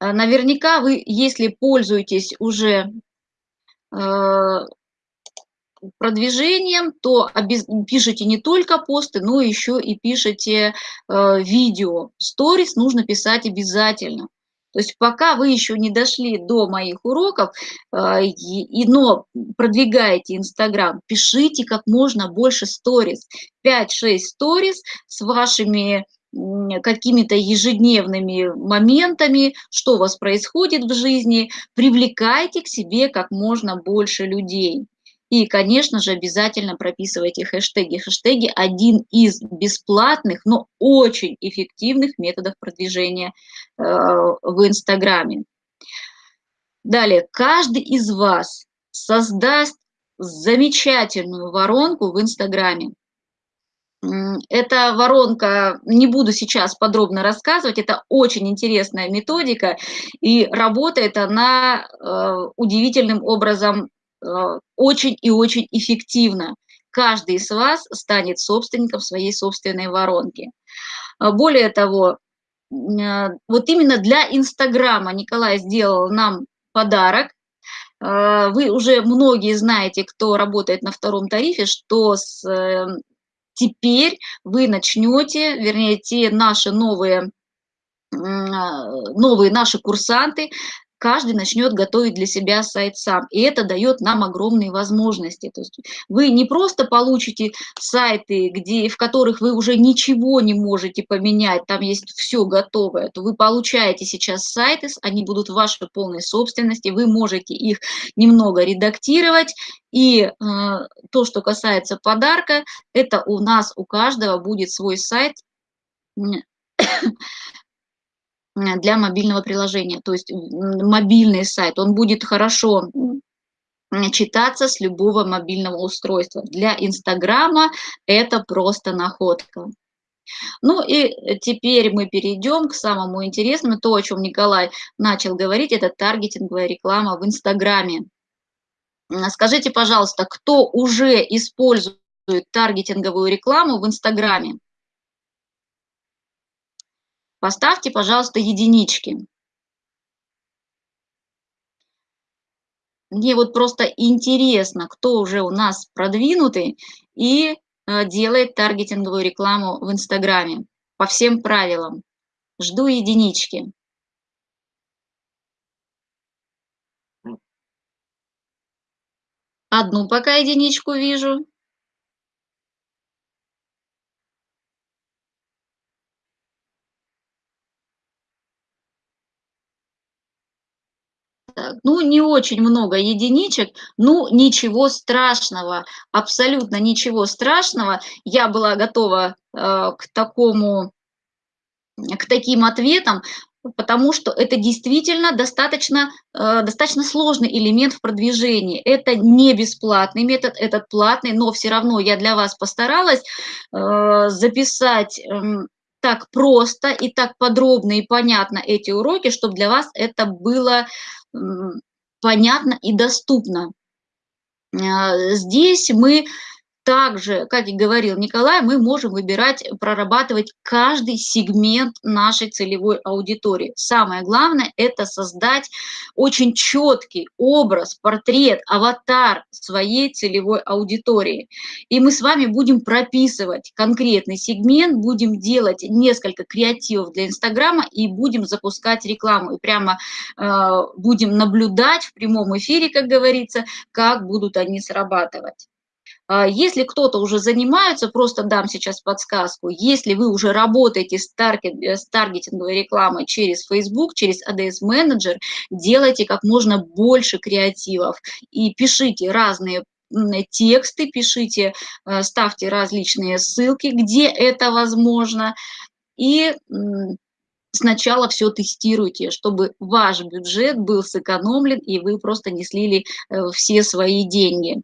Э, наверняка вы, если пользуетесь уже э, продвижением, то пишите не только посты, но еще и пишите э, видео. Сторис нужно писать обязательно. То есть пока вы еще не дошли до моих уроков, но продвигаете Инстаграм, пишите как можно больше сторис. 5-6 сторис с вашими какими-то ежедневными моментами, что у вас происходит в жизни, привлекайте к себе как можно больше людей. И, конечно же, обязательно прописывайте хэштеги. Хэштеги – один из бесплатных, но очень эффективных методов продвижения э, в Инстаграме. Далее, каждый из вас создаст замечательную воронку в Инстаграме. Эта воронка, не буду сейчас подробно рассказывать, это очень интересная методика, и работает она э, удивительным образом э, очень и очень эффективно. Каждый из вас станет собственником своей собственной воронки. А более того, э, вот именно для Инстаграма Николай сделал нам подарок. Вы уже многие знаете, кто работает на втором тарифе, что с теперь вы начнете, вернее, те наши новые, новые наши курсанты, каждый начнет готовить для себя сайт сам. И это дает нам огромные возможности. То есть вы не просто получите сайты, где, в которых вы уже ничего не можете поменять, там есть все готовое, то вы получаете сейчас сайты, они будут в вашей полной собственности, вы можете их немного редактировать, и э, то, что касается подарка, это у нас у каждого будет свой сайт для мобильного приложения, то есть мобильный сайт, он будет хорошо читаться с любого мобильного устройства. Для Инстаграма это просто находка. Ну и теперь мы перейдем к самому интересному, то, о чем Николай начал говорить, это таргетинговая реклама в Инстаграме. Скажите, пожалуйста, кто уже использует таргетинговую рекламу в Инстаграме? Поставьте, пожалуйста, единички. Мне вот просто интересно, кто уже у нас продвинутый и э, делает таргетинговую рекламу в Инстаграме по всем правилам. Жду единички. Одну пока единичку вижу. Так, ну, не очень много единичек, ну, ничего страшного, абсолютно ничего страшного. Я была готова э, к такому, к таким ответам, потому что это действительно достаточно, э, достаточно сложный элемент в продвижении. Это не бесплатный метод, этот платный, но все равно я для вас постаралась э, записать э, так просто и так подробно и понятно эти уроки, чтобы для вас это было понятно и доступно. А, здесь мы также, как и говорил Николай, мы можем выбирать, прорабатывать каждый сегмент нашей целевой аудитории. Самое главное – это создать очень четкий образ, портрет, аватар своей целевой аудитории. И мы с вами будем прописывать конкретный сегмент, будем делать несколько креативов для Инстаграма и будем запускать рекламу. И прямо э, будем наблюдать в прямом эфире, как говорится, как будут они срабатывать. А, если кто-то уже занимается, просто дам сейчас подсказку, если вы уже работаете с, таргет, э, с таргетинговой рекламой через Facebook, через ADS Manager, делайте как можно больше креативов и пишите разные тексты, пишите, э, ставьте различные ссылки, где это возможно, и сначала все тестируйте, чтобы ваш бюджет был сэкономлен, и вы просто не слили э, все свои деньги.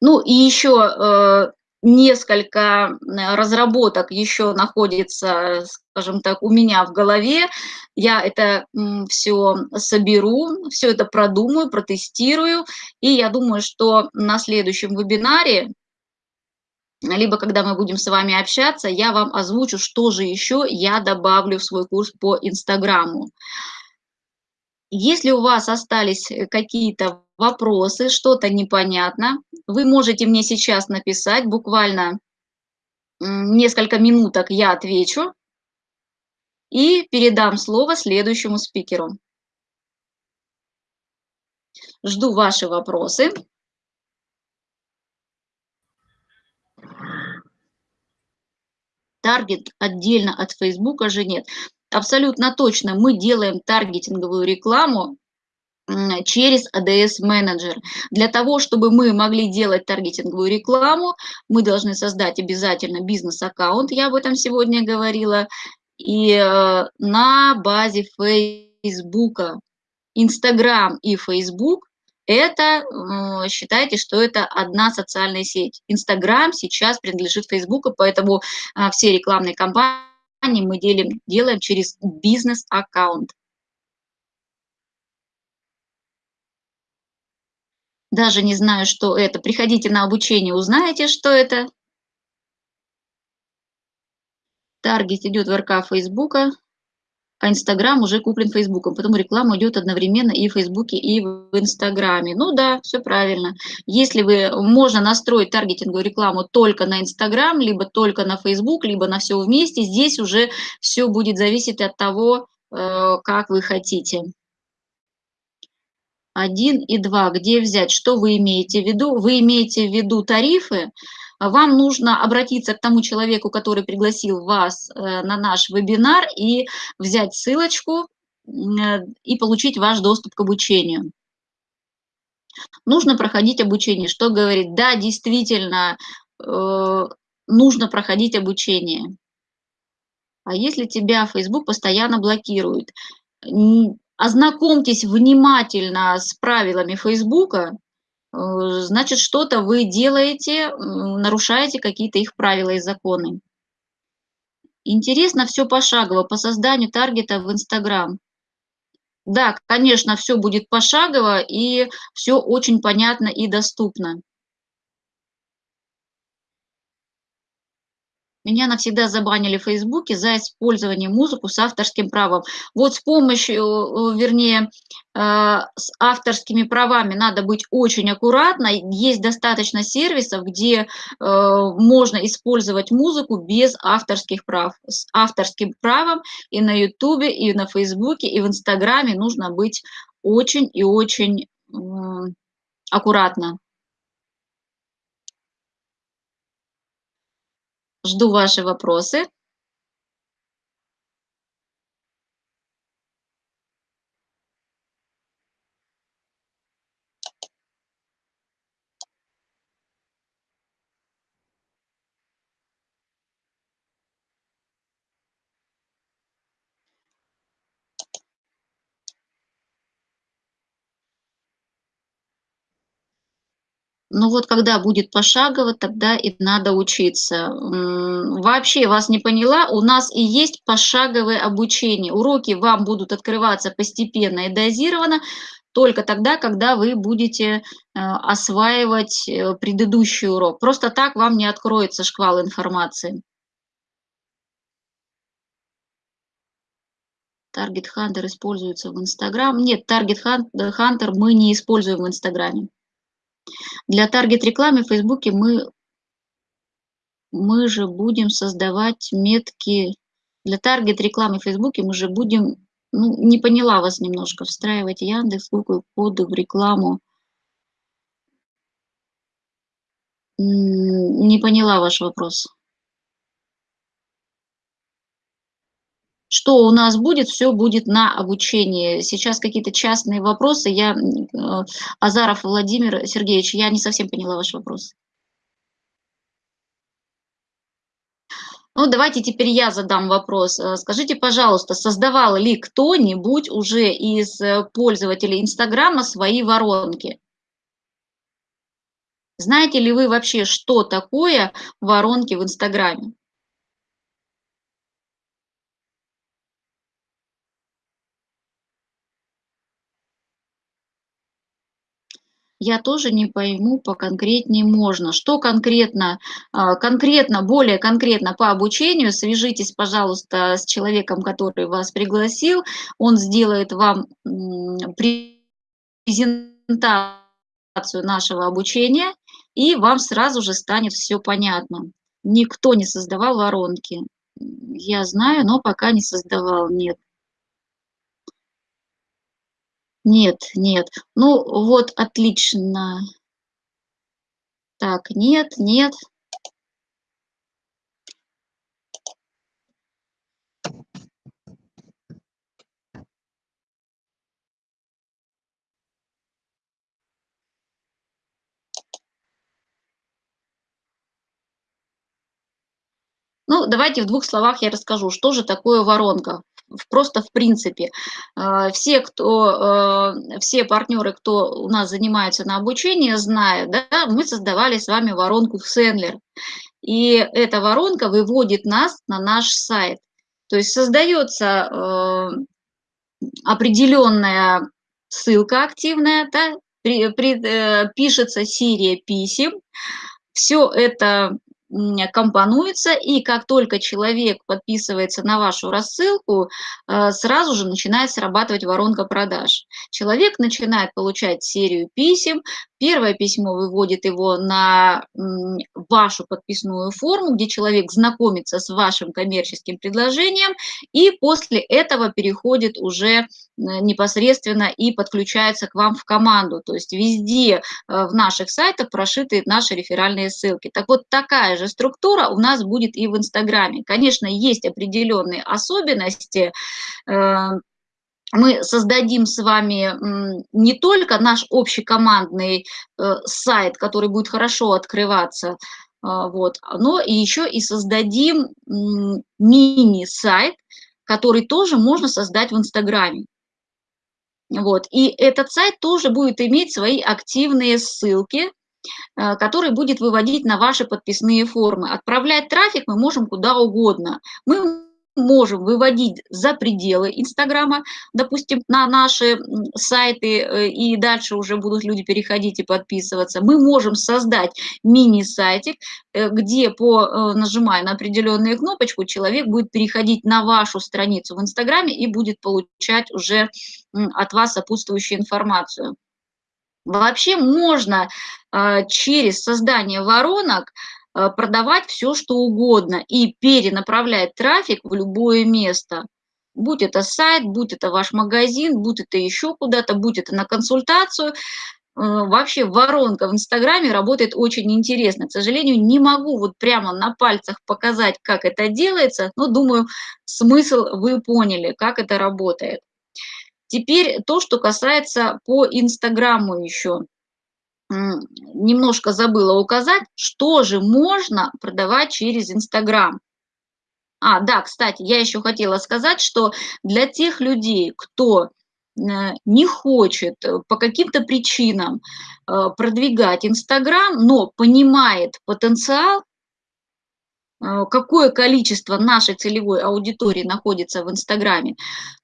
Ну и еще э, несколько разработок еще находится, скажем так, у меня в голове. Я это все соберу, все это продумаю, протестирую. И я думаю, что на следующем вебинаре, либо когда мы будем с вами общаться, я вам озвучу, что же еще я добавлю в свой курс по Инстаграму. Если у вас остались э, какие-то вопросы, что-то непонятно, вы можете мне сейчас написать, буквально несколько минуток я отвечу и передам слово следующему спикеру. Жду ваши вопросы. Таргет отдельно от Фейсбука же нет. Абсолютно точно мы делаем таргетинговую рекламу через ADS Manager. Для того, чтобы мы могли делать таргетинговую рекламу, мы должны создать обязательно бизнес-аккаунт, я об этом сегодня говорила, и э, на базе Facebook. Instagram и Facebook – это, э, считайте, что это одна социальная сеть. Instagram сейчас принадлежит Facebook, поэтому э, все рекламные кампании мы делим, делаем через бизнес-аккаунт. Даже не знаю, что это. Приходите на обучение, узнаете, что это. Таргет идет в РК Фейсбука, а Инстаграм уже куплен Фейсбуком. Поэтому реклама идет одновременно и в Фейсбуке, и в Инстаграме. Ну да, все правильно. Если вы, можно настроить таргетинговую рекламу только на Инстаграм, либо только на Фейсбук, либо на все вместе, здесь уже все будет зависеть от того, э, как вы хотите. 1 и 2. Где взять? Что вы имеете в виду? Вы имеете в виду тарифы? Вам нужно обратиться к тому человеку, который пригласил вас э, на наш вебинар и взять ссылочку э, и получить ваш доступ к обучению. Нужно проходить обучение. Что говорит? Да, действительно, э, нужно проходить обучение. А если тебя Facebook постоянно блокирует, ознакомьтесь внимательно с правилами Фейсбука, э, значит, что-то вы делаете, нарушаете какие-то их правила и законы. Интересно все пошагово по созданию таргета в Инстаграм. Да, конечно, все будет пошагово и все очень понятно и доступно. Меня навсегда забанили в Фейсбуке за использование музыку с авторским правом. Вот с помощью, э, вернее, э, с авторскими правами надо быть очень аккуратно. Есть достаточно сервисов, где э, можно использовать музыку без авторских прав. С авторским правом и на Ютубе, и на Фейсбуке, и в Инстаграме нужно быть очень и очень аккуратно. Жду ваши вопросы. Ну вот когда будет пошагово, тогда и надо учиться. Вообще вас не поняла, у нас и есть пошаговое обучение. Уроки вам будут открываться постепенно и дозированно, только тогда, когда вы будете э, осваивать э, предыдущий урок. Просто так вам не откроется шквал информации. Target Hunter используется в Инстаграм. Нет, Target Hunter мы не используем в Инстаграме. Для таргет-рекламы в Фейсбуке мы, мы же будем создавать метки. Для таргет-рекламы в Фейсбуке мы же будем, ну, не поняла вас немножко, встраивать Яндекс, Google коды в рекламу. Не поняла ваш вопрос. Что у нас будет, все будет на обучении. Сейчас какие-то частные вопросы. Я, э, Азаров Владимир Сергеевич, я не совсем поняла ваш вопрос. Ну, давайте теперь я задам вопрос. Э, скажите, пожалуйста, создавал ли кто-нибудь уже из э, пользователей Инстаграма свои воронки? Знаете ли вы вообще, что такое воронки в Инстаграме? Я тоже не пойму, поконкретнее можно. Что конкретно, а, конкретно, более конкретно по обучению, свяжитесь, пожалуйста, с человеком, который вас пригласил, он сделает вам презентацию нашего обучения, и вам сразу же станет все понятно. Никто не создавал воронки. Я знаю, но пока не создавал, нет. Нет, нет. Ну вот, отлично. Так, нет, нет. Ну, давайте в двух словах я расскажу, что же такое воронка просто в принципе. Э, все, кто, э, все партнеры, кто у нас занимается на обучении, знают, да, мы создавали с вами воронку в Сендлер. И эта воронка выводит нас на наш сайт. То есть создается э, определенная ссылка активная, да, при, пишется серия писем, все это компонуется, и как только человек подписывается на вашу рассылку, э, сразу же начинает срабатывать воронка продаж. Человек начинает получать серию писем, Первое письмо выводит его на вашу подписную форму, где человек знакомится с вашим коммерческим предложением, и после этого переходит уже э, непосредственно и подключается к вам в команду. То есть везде э, в наших сайтах прошиты наши реферальные ссылки. Так вот, такая же структура у нас будет и в Инстаграме. Конечно, есть определенные особенности, э, мы создадим с вами не только наш общекомандный э, сайт, который будет хорошо открываться, а, вот, но и еще и создадим мини-сайт, который тоже можно создать в Инстаграме. Вот. И этот сайт тоже будет иметь свои активные ссылки, э, который будет выводить на ваши подписные формы. Отправлять трафик мы можем куда угодно. Мы можем выводить за пределы Инстаграма, допустим, на наши сайты, э, и дальше уже будут люди переходить и подписываться. Мы можем создать мини-сайтик, э, где, по, э, нажимая на определенную кнопочку, человек будет переходить на вашу страницу в Инстаграме и будет получать уже от вас сопутствующую информацию. Вообще можно через создание воронок продавать все, что угодно и перенаправлять трафик в любое место. Будь это сайт, будь это ваш магазин, будь это еще куда-то, будь это на консультацию. Э, вообще воронка в Инстаграме работает очень интересно. К сожалению, не могу вот прямо на пальцах показать, как это делается, но думаю, смысл вы поняли, как это работает. Теперь то, что касается по Инстаграму еще немножко забыла указать, что же можно продавать через Инстаграм. А, да, кстати, я еще хотела сказать, что для тех людей, кто э, не хочет э, по каким-то причинам э, продвигать Инстаграм, но понимает потенциал, какое количество нашей целевой аудитории находится в Инстаграме,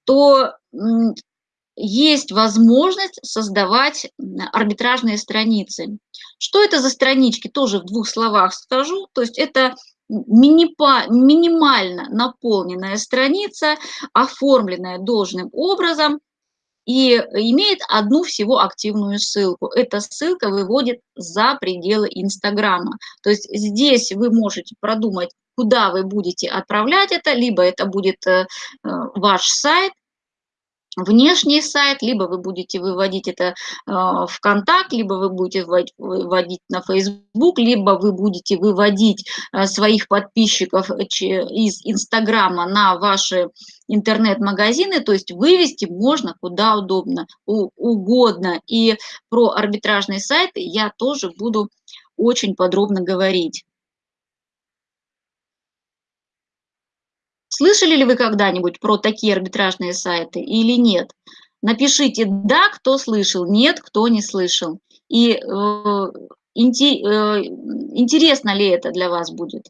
то есть возможность создавать арбитражные страницы. Что это за странички, тоже в двух словах скажу. То есть это минимально наполненная страница, оформленная должным образом и имеет одну всего активную ссылку. Эта ссылка выводит за пределы Инстаграма. То есть здесь вы можете продумать, куда вы будете отправлять это, либо это будет э, э, ваш сайт, внешний сайт, либо вы будете выводить это э, в контакт, либо вы будете выводить на Facebook, либо вы будете выводить э, своих подписчиков из Инстаграма на ваши интернет-магазины, то есть вывести можно куда удобно, угодно. И про арбитражные сайты я тоже буду очень подробно говорить. Слышали ли вы когда-нибудь про такие арбитражные сайты или нет? Напишите «да», кто слышал, «нет», кто не слышал. И э, интересно ли это для вас будет?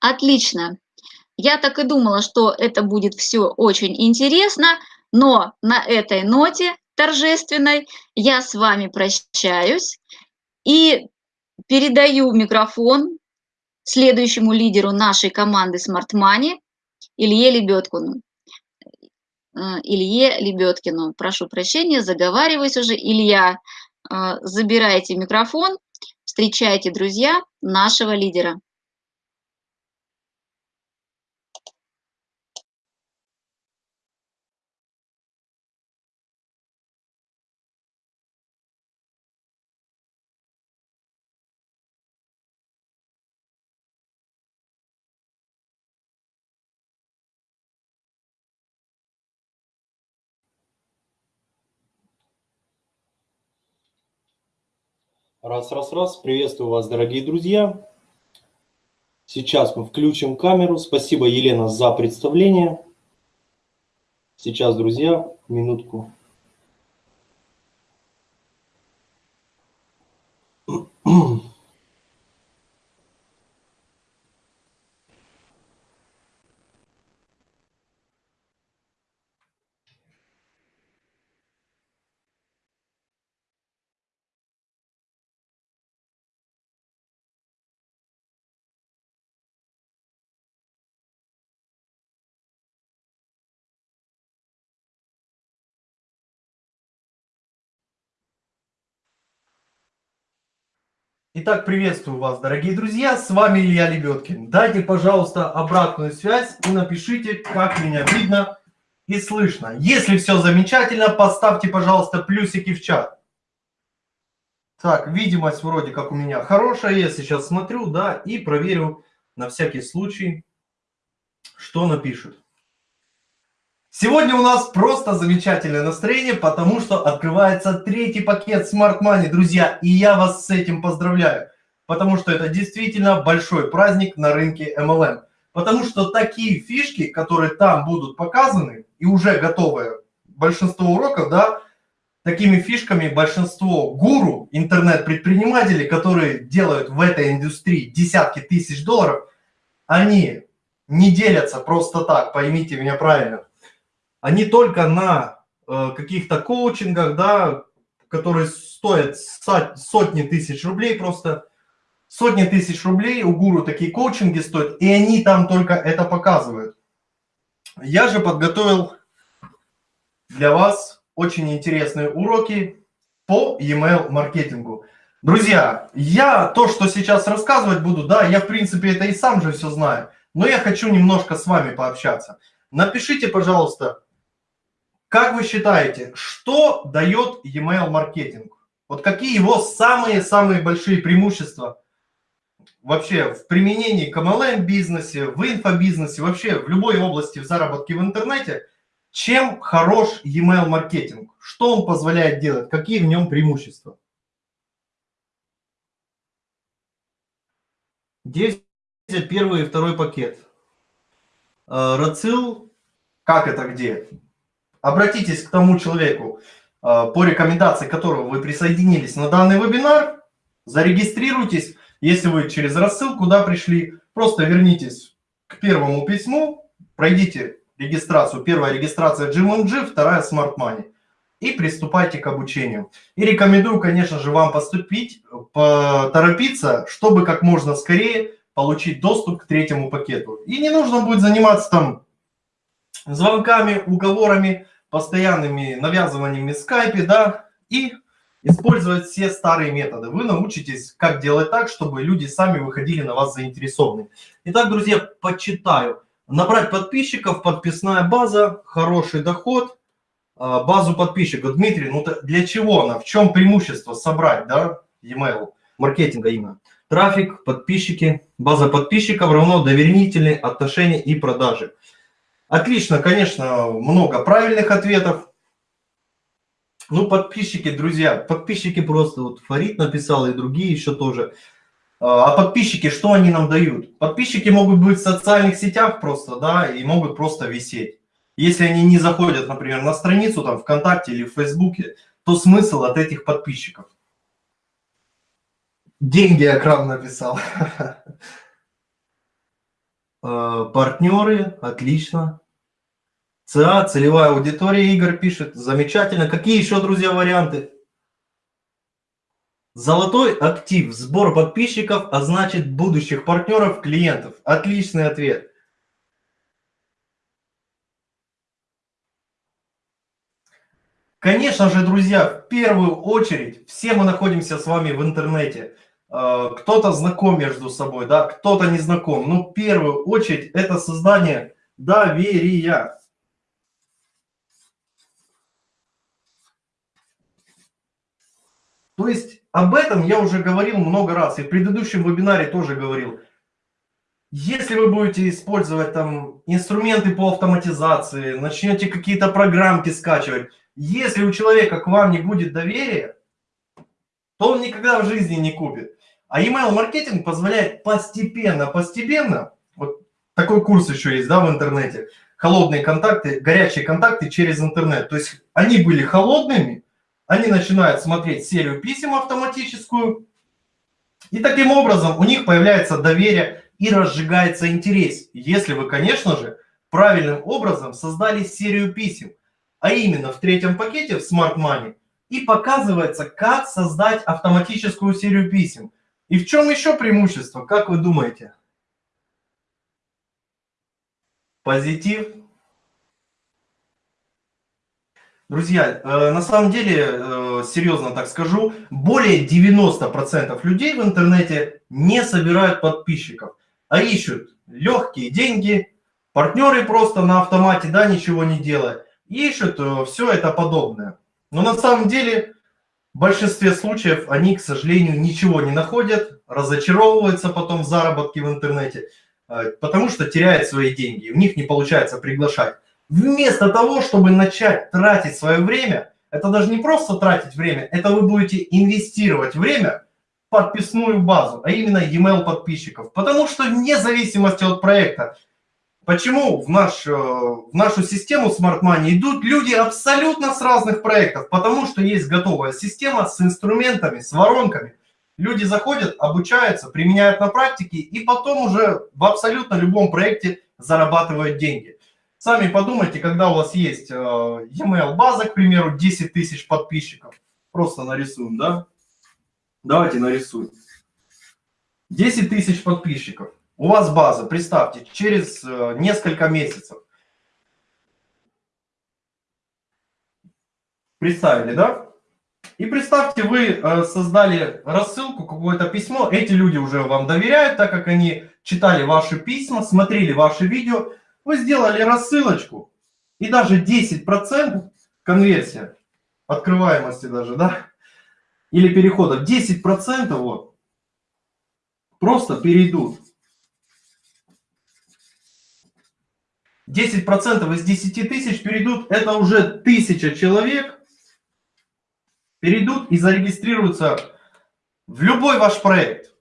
Отлично. Я так и думала, что это будет все очень интересно, но на этой ноте торжественной я с вами прощаюсь и передаю микрофон следующему лидеру нашей команды Smart Money Илье Лебедкину. Э, Илье Лебедкину. Прошу прощения, заговариваюсь уже. Илья, э, забирайте микрофон, встречайте, друзья, нашего лидера. Раз, раз, раз. Приветствую вас, дорогие друзья. Сейчас мы включим камеру. Спасибо, Елена, за представление. Сейчас, друзья, минутку. Итак, приветствую вас, дорогие друзья, с вами Илья Лебедкин. Дайте, пожалуйста, обратную связь и напишите, как меня видно и слышно. Если все замечательно, поставьте, пожалуйста, плюсики в чат. Так, видимость вроде как у меня хорошая, я сейчас смотрю, да, и проверю на всякий случай, что напишут. Сегодня у нас просто замечательное настроение, потому что открывается третий пакет Smart Money, друзья, и я вас с этим поздравляю, потому что это действительно большой праздник на рынке MLM, потому что такие фишки, которые там будут показаны и уже готовы, большинство уроков, да, такими фишками большинство гуру, интернет-предпринимателей, которые делают в этой индустрии десятки тысяч долларов, они не делятся просто так, поймите меня правильно они только на э, каких-то коучингах, да, которые стоят сотни тысяч рублей просто, сотни тысяч рублей у гуру такие коучинги стоят, и они там только это показывают. Я же подготовил для вас очень интересные уроки по e-mail маркетингу. Друзья, я то, что сейчас рассказывать буду, да, я в принципе это и сам же все знаю, но я хочу немножко с вами пообщаться. Напишите, пожалуйста, как вы считаете, что дает e-mail маркетинг? Вот какие его самые-самые большие преимущества вообще в применении к MLM бизнесе, в инфобизнесе, вообще в любой области в заработке в интернете, чем хорош e-mail маркетинг? Что он позволяет делать? Какие в нем преимущества? 10 первый и второй пакет. Э, Рацил, как это где? Обратитесь к тому человеку, а, по рекомендации которого вы присоединились на данный вебинар, зарегистрируйтесь. Если вы через рассылку да, пришли, просто вернитесь к первому письму, пройдите регистрацию. Первая регистрация GMMG, вторая Smart Money. И приступайте к обучению. И рекомендую, конечно же, вам поступить, поторопиться, чтобы как можно скорее получить доступ к третьему пакету. И не нужно будет заниматься там звонками, уговорами, постоянными навязываниями в скайпе, да, и использовать все старые методы. Вы научитесь, как делать так, чтобы люди сами выходили на вас заинтересованные. Итак, друзья, почитаю. Набрать подписчиков, подписная база, хороший доход, а, базу подписчиков. Дмитрий, ну для чего она? В чем преимущество собрать, да, e-mail, маркетинга именно? Трафик, подписчики, база подписчиков равно доверительные отношения и продажи. Отлично, конечно, много правильных ответов. Ну, подписчики, друзья, подписчики просто, вот Фарид написал и другие еще тоже. А, а подписчики, что они нам дают? Подписчики могут быть в социальных сетях просто, да, и могут просто висеть. Если они не заходят, например, на страницу там ВКонтакте или в Фейсбуке, то смысл от этих подписчиков? Деньги экран написал. [laughs] Э, партнеры, отлично. ЦА, целевая аудитория, Игорь пишет. Замечательно. Какие еще, друзья, варианты? Золотой актив, сбор подписчиков, а значит будущих партнеров, клиентов. Отличный ответ. Конечно же, друзья, в первую очередь, все мы находимся с вами в интернете. Э, кто-то знаком между собой, да, кто-то не знаком. Но в первую очередь это создание доверия. То есть об этом я уже говорил много раз, и в предыдущем вебинаре тоже говорил. Если вы будете использовать там инструменты по автоматизации, начнете какие-то программки скачивать, если у человека к вам не будет доверия, то он никогда в жизни не купит. А email маркетинг позволяет постепенно, постепенно, вот такой курс еще есть, да, в интернете, холодные контакты, горячие контакты через интернет. То есть они были холодными, они начинают смотреть серию писем автоматическую, и таким образом у них появляется доверие и разжигается интерес, если вы, конечно же, правильным образом создали серию писем, а именно в третьем пакете в Smart Money, и показывается, как создать автоматическую серию писем. И в чем еще преимущество, как вы думаете? Позитив. Друзья, э, на самом деле, э, серьезно так скажу, более 90% людей в интернете не собирают подписчиков, а ищут легкие деньги, партнеры просто на автомате, да, ничего не делая, ищут э, все это подобное. Но на самом деле, в большинстве случаев они, к сожалению, ничего не находят, разочаровываются потом в заработке в интернете, потому что теряют свои деньги, в них не получается приглашать. Вместо того, чтобы начать тратить свое время, это даже не просто тратить время, это вы будете инвестировать время в подписную базу, а именно e-mail подписчиков. Потому что вне зависимости от проекта, почему в, наш, э, в нашу систему Smart Money идут люди абсолютно с разных проектов? Потому что есть готовая система с инструментами, с воронками. Люди заходят, обучаются, применяют на практике и потом уже в абсолютно любом проекте зарабатывают деньги. Сами подумайте, когда у вас есть э, e-mail база, к примеру, 10 тысяч подписчиков. Просто нарисуем, да? Давайте нарисуем. 10 тысяч подписчиков. У вас база, представьте, через э, несколько месяцев. Представили, да? И представьте, вы э, создали рассылку, какое-то письмо. Эти люди уже вам доверяют, так как они читали ваши письма, смотрели ваши видео. Вы сделали рассылочку, и даже 10% конверсия, открываемости даже, да, или переходов, 10% вот, просто перейдут. 10% из 10 тысяч перейдут, это уже тысяча человек, перейдут и зарегистрируются в любой ваш проект.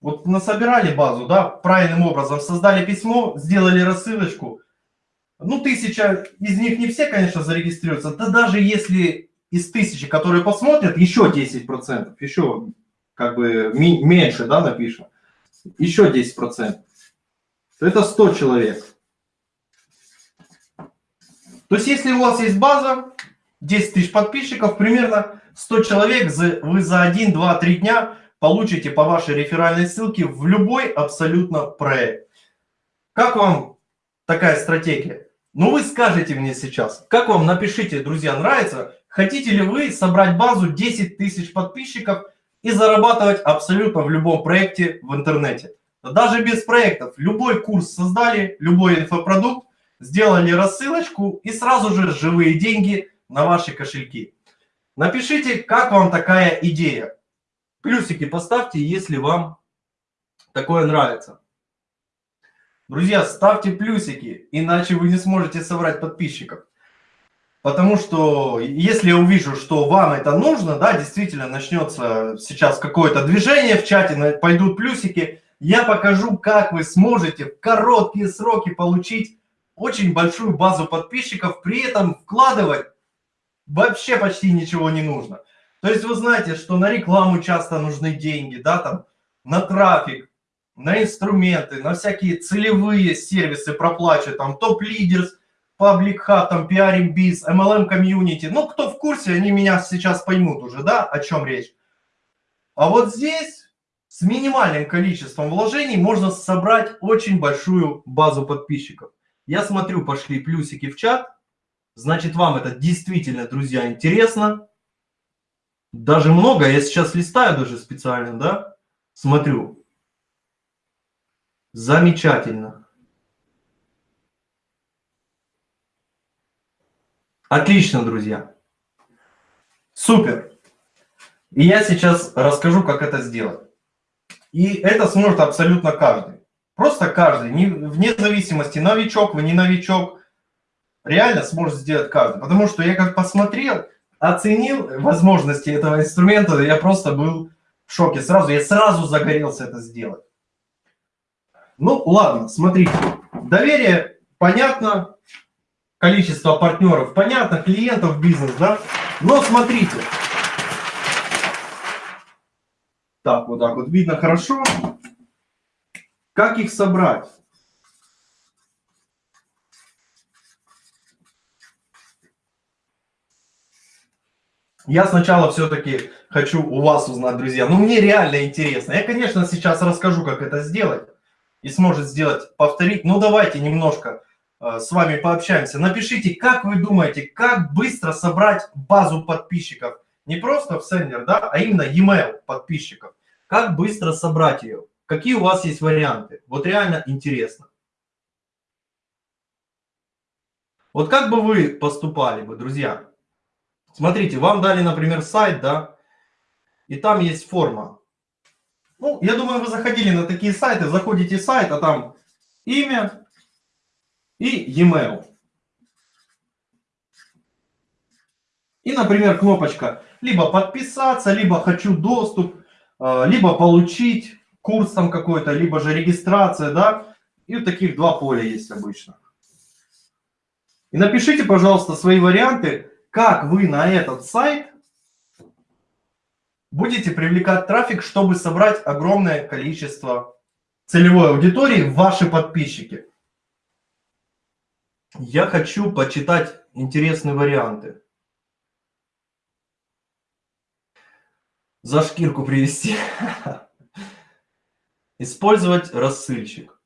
Вот насобирали базу, да, правильным образом создали письмо, сделали рассылочку. Ну, тысяча, из них не все, конечно, зарегистрируются. Да даже если из тысячи, которые посмотрят, еще 10%, еще как бы меньше, да, напишем, еще 10%, то это 100 человек. То есть, если у вас есть база, 10 тысяч подписчиков, примерно 100 человек, вы за 1, 2, 3 дня получите по вашей реферальной ссылке в любой абсолютно проект. Как вам такая стратегия? Ну, вы скажете мне сейчас, как вам, напишите, друзья, нравится, хотите ли вы собрать базу 10 тысяч подписчиков и зарабатывать абсолютно в любом проекте в интернете. Даже без проектов, любой курс создали, любой инфопродукт, сделали рассылочку и сразу же живые деньги на ваши кошельки. Напишите, как вам такая идея. Плюсики поставьте, если вам такое нравится. Друзья, ставьте плюсики, иначе вы не сможете собрать подписчиков. Потому что если я увижу, что вам это нужно, да, действительно начнется сейчас какое-то движение в чате, пойдут плюсики, я покажу, как вы сможете в короткие сроки получить очень большую базу подписчиков, при этом вкладывать вообще почти ничего не нужно. То есть вы знаете, что на рекламу часто нужны деньги, да, там, на трафик, на инструменты, на всякие целевые сервисы проплачивают, там, топ-лидерс, Public Hub, там, PRM Biz, MLM Community. Ну, кто в курсе, они меня сейчас поймут уже, да, о чем речь. А вот здесь с минимальным количеством вложений можно собрать очень большую базу подписчиков. Я смотрю, пошли плюсики в чат. Значит, вам это действительно, друзья, интересно. Даже много, я сейчас листаю даже специально, да, смотрю. Замечательно. Отлично, друзья. Супер. И я сейчас расскажу, как это сделать. И это сможет абсолютно каждый. Просто каждый, вне зависимости, новичок вы, не новичок, реально сможет сделать каждый. Потому что я как посмотрел, оценил возможности этого инструмента, я просто был в шоке сразу. Я сразу загорелся это сделать. Ну, ладно, смотрите. Доверие, понятно. Количество партнеров, понятно. Клиентов, бизнес, да. Но смотрите. Так, вот так вот видно хорошо. Как их собрать? Я сначала все-таки хочу у вас узнать, друзья. Ну, мне реально интересно. Я, конечно, сейчас расскажу, как это сделать. И сможет сделать, повторить. Ну, давайте немножко э, с вами пообщаемся. Напишите, как вы думаете, как быстро собрать базу подписчиков. Не просто в сендер, да, а именно e-mail подписчиков. Как быстро собрать ее? Какие у вас есть варианты? Вот реально интересно. Вот как бы вы поступали бы, друзья? Смотрите, вам дали, например, сайт, да, и там есть форма. Ну, я думаю, вы заходили на такие сайты, заходите в сайт, а там имя и e-mail. И, например, кнопочка либо подписаться, либо хочу доступ, а, либо получить курс там какой-то, либо же регистрация, да. И таких два поля есть обычно. И напишите, пожалуйста, свои варианты, как вы на этот сайт будете привлекать трафик, чтобы собрать огромное количество целевой аудитории, ваши подписчики. Я хочу почитать интересные варианты. За шкирку привести. [laughs] Использовать рассыльщик.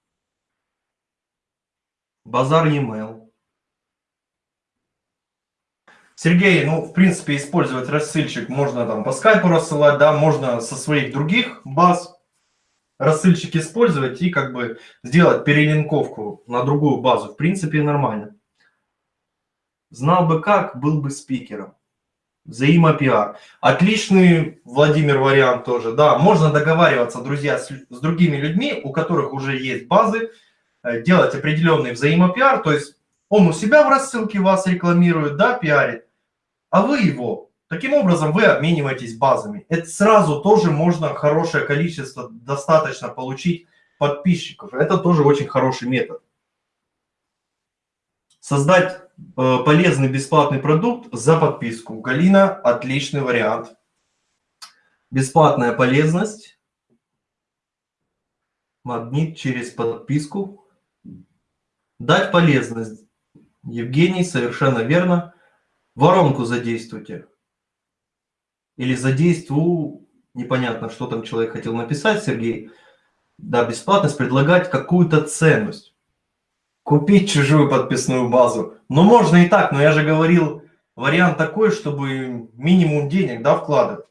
Базар e-mail. Сергей, ну, в принципе, использовать рассыльщик можно там по скайпу рассылать, да, можно со своих других баз рассыльщик использовать и как бы сделать перелинковку на другую базу. В принципе, нормально. Знал бы как, был бы спикером. Взаимопиар. Отличный, Владимир, вариант тоже. Да, можно договариваться, друзья, с, с другими людьми, у которых уже есть базы, э, делать определенный взаимопиар, то есть он у себя в рассылке вас рекламирует, да, пиарит, а вы его. Таким образом, вы обмениваетесь базами. Это сразу тоже можно хорошее количество, достаточно получить подписчиков. Это тоже очень хороший метод. Создать полезный бесплатный продукт за подписку. Галина, отличный вариант. Бесплатная полезность. Магнит через подписку. Дать полезность. Евгений, совершенно верно. Воронку задействуйте. Или задействую, непонятно, что там человек хотел написать, Сергей. Да, бесплатность, предлагать какую-то ценность. Купить чужую подписную базу. Ну, можно и так, но я же говорил, вариант такой, чтобы минимум денег, да, вкладывать.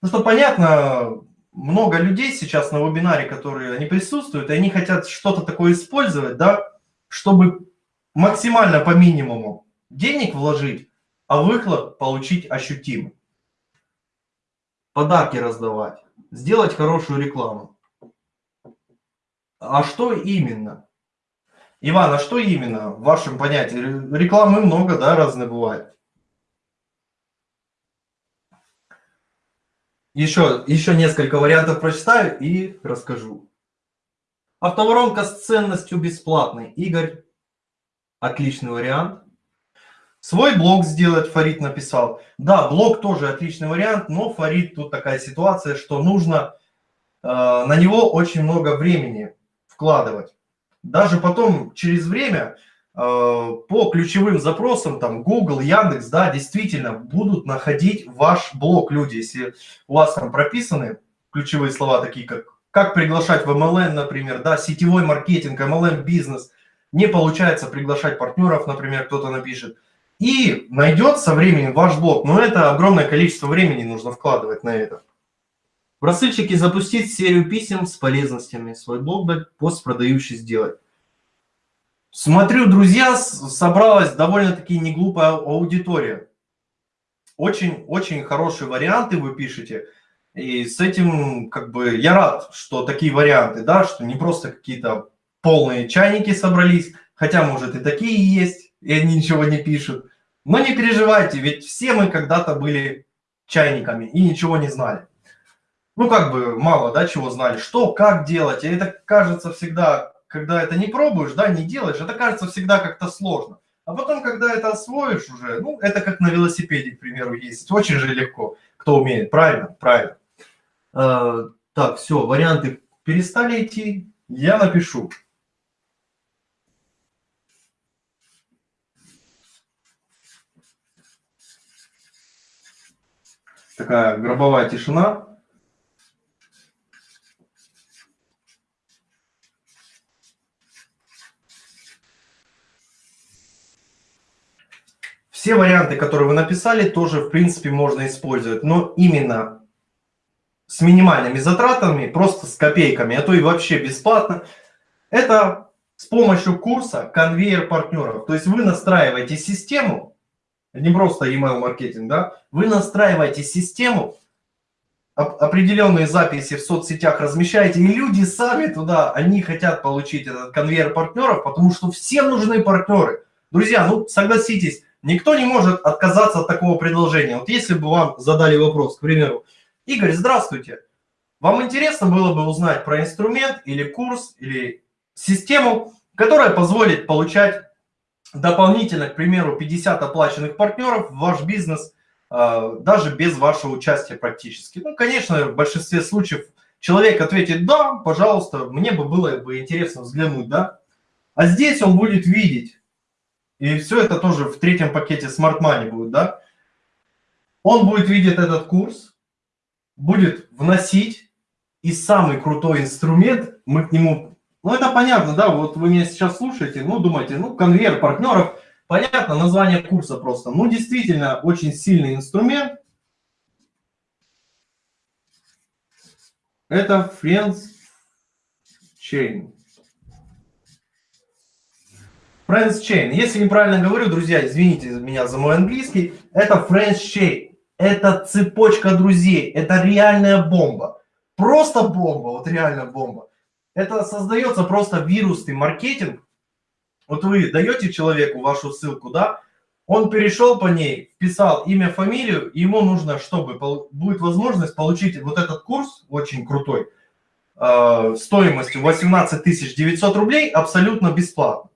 Ну, что понятно, много людей сейчас на вебинаре, которые они присутствуют, и они хотят что-то такое использовать, да, чтобы максимально по минимуму денег вложить, а выхлоп получить ощутимый. Подарки раздавать, сделать хорошую рекламу. А что именно? Иван, а что именно в вашем понятии? Рекламы много, да, разные бывают. Еще, еще несколько вариантов прочитаю и расскажу. Автоворонка с ценностью бесплатной. Игорь, отличный вариант. Свой блог сделать, Фарид написал. Да, блог тоже отличный вариант, но Фарид тут такая ситуация, что нужно э, на него очень много времени вкладывать. Даже потом, через время, э, по ключевым запросам, там, Google, Яндекс, да, действительно будут находить ваш блог люди. Если у вас там прописаны ключевые слова, такие как как приглашать в MLM, например, да, сетевой маркетинг, MLM бизнес, не получается приглашать партнеров, например, кто-то напишет – и найдет со временем ваш блог. Но это огромное количество времени нужно вкладывать на это. В рассыльщике запустить серию писем с полезностями. Свой блог пост продающий сделать. Смотрю, друзья, собралась довольно-таки неглупая аудитория. Очень-очень хорошие варианты вы пишете. И с этим, как бы, я рад, что такие варианты, да, что не просто какие-то полные чайники собрались, хотя, может, и такие есть, и они ничего не пишут. Но не переживайте, ведь все мы когда-то были чайниками и ничего не знали. Ну, как бы мало, да, чего знали, что, как делать. И это кажется всегда, когда это не пробуешь, да, не делаешь, это кажется всегда как-то сложно. А потом, когда это освоишь уже, ну, это как на велосипеде, к примеру, ездить. Очень же легко, кто умеет. Правильно? Правильно. А, так, все, варианты перестали идти. Я напишу. такая гробовая тишина. Все варианты, которые вы написали, тоже, в принципе, можно использовать. Но именно с минимальными затратами, просто с копейками, а то и вообще бесплатно, это с помощью курса конвейер партнеров. То есть вы настраиваете систему, не просто email маркетинг, да, вы настраиваете систему, определенные записи в соцсетях размещаете, и люди сами туда, они хотят получить этот конвейер партнеров, потому что всем нужны партнеры. Друзья, ну согласитесь, никто не может отказаться от такого предложения. Вот если бы вам задали вопрос, к примеру, Игорь, здравствуйте, вам интересно было бы узнать про инструмент или курс, или систему, которая позволит получать дополнительно, к примеру, 50 оплаченных партнеров в ваш бизнес – а, даже без вашего участия практически. Ну, конечно, в большинстве случаев человек ответит «да, пожалуйста, мне бы было бы интересно взглянуть», да. А здесь он будет видеть, и все это тоже в третьем пакете Smart Money будет, да. Он будет видеть этот курс, будет вносить, и самый крутой инструмент, мы к нему, ну это понятно, да, вот вы меня сейчас слушаете, ну думаете, ну конвейер партнеров – Понятно, название курса просто. Ну, действительно, очень сильный инструмент. Это Friends Chain. Friends Chain. Если неправильно говорю, друзья, извините меня за мой английский. Это Friends Chain. Это цепочка друзей. Это реальная бомба. Просто бомба, вот реально бомба. Это создается просто вирусный маркетинг, вот вы даете человеку вашу ссылку, да, он перешел по ней, вписал имя, фамилию, ему нужно, чтобы будет возможность получить вот этот курс, очень крутой, э, стоимостью 18 900 рублей, абсолютно бесплатно.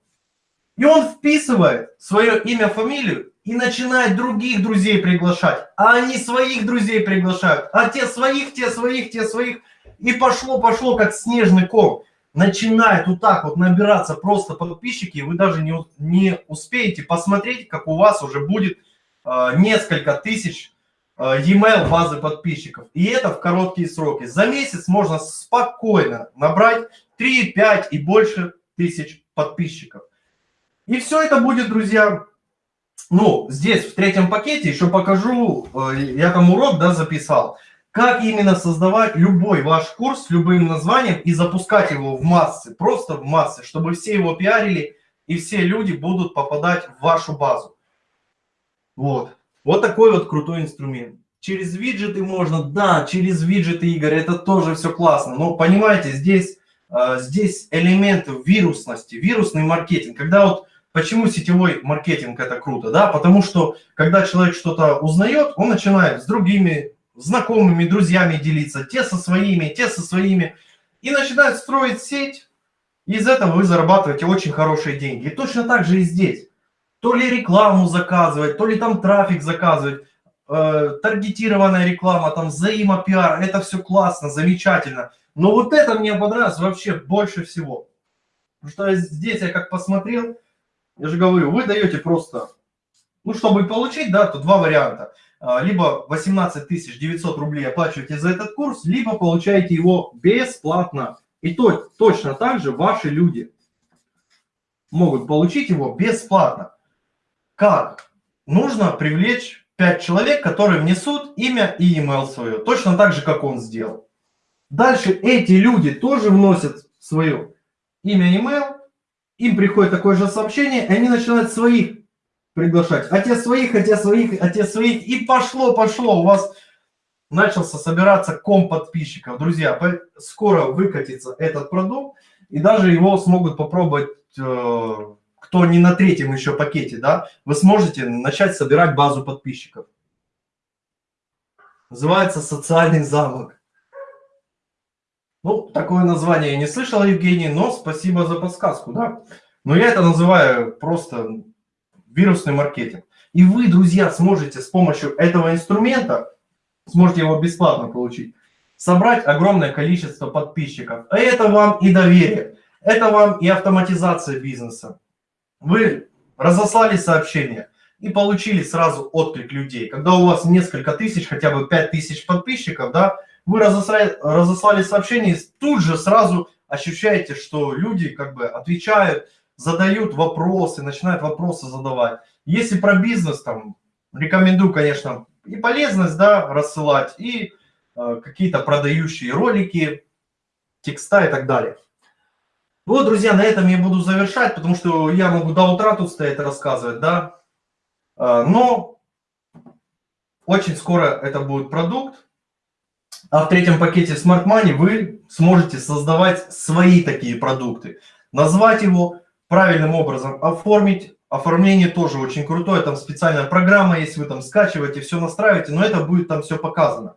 И он вписывает свое имя, фамилию и начинает других друзей приглашать. А они своих друзей приглашают. А те своих, те своих, те своих. И пошло-пошло, как снежный ком начинает вот так вот набираться просто подписчики, вы даже не, не успеете посмотреть, как у вас уже будет э, несколько тысяч э, e-mail базы подписчиков. И это в короткие сроки. За месяц можно спокойно набрать 3, 5 и больше тысяч подписчиков. И все это будет, друзья, ну, здесь в третьем пакете еще покажу, э, я там урок, да, записал как именно создавать любой ваш курс с любым названием и запускать его в массы, просто в массы, чтобы все его пиарили и все люди будут попадать в вашу базу. Вот. Вот такой вот крутой инструмент. Через виджеты можно, да, через виджеты, Игорь, это тоже все классно. Но понимаете, здесь, э, здесь элемент вирусности, вирусный маркетинг. Когда вот, почему сетевой маркетинг это круто, да? Потому что, когда человек что-то узнает, он начинает с другими знакомыми, друзьями делиться, те со своими, те со своими. И начинают строить сеть, и из этого вы зарабатываете очень хорошие деньги. И точно так же и здесь. То ли рекламу заказывать, то ли там трафик заказывать, э, таргетированная реклама, там взаимопиар, это все классно, замечательно. Но вот это мне понравилось вообще больше всего. Потому что здесь я как посмотрел, я же говорю, вы даете просто, ну, чтобы получить, да, то два варианта – а, либо 18 900 рублей оплачиваете за этот курс, либо получаете его бесплатно. И то, точно так же ваши люди могут получить его бесплатно. Как? Нужно привлечь 5 человек, которые внесут имя и email свое, точно так же, как он сделал. Дальше эти люди тоже вносят свое имя email, им приходит такое же сообщение, и они начинают своих приглашать. А те своих, а те своих, а те своих. И пошло, пошло. У вас начался собираться ком подписчиков. Друзья, скоро выкатится этот продукт. И даже его смогут попробовать, э, кто не на третьем еще пакете, да, вы сможете начать собирать базу подписчиков. Называется «Социальный замок». Ну, такое название я не слышал, Евгений, но спасибо за подсказку, да. Но я это называю просто вирусный маркетинг. И вы, друзья, сможете с помощью этого инструмента, сможете его бесплатно получить, собрать огромное количество подписчиков. А это вам и доверие, это вам и автоматизация бизнеса. Вы разослали сообщение и получили сразу отклик людей. Когда у вас несколько тысяч, хотя бы 5 тысяч подписчиков, да, вы разослали, разослали сообщение тут же сразу ощущаете, что люди как бы отвечают, задают вопросы, начинают вопросы задавать. Если про бизнес, там, рекомендую, конечно, и полезность, да, рассылать, и э, какие-то продающие ролики, текста и так далее. Вот, друзья, на этом я буду завершать, потому что я могу до утра тут стоять и рассказывать, да. Э, но очень скоро это будет продукт, а в третьем пакете Smart Money вы сможете создавать свои такие продукты. Назвать его правильным образом, оформить. Оформление тоже очень крутое, там специальная программа, если вы там скачиваете, все настраиваете, но это будет там все показано.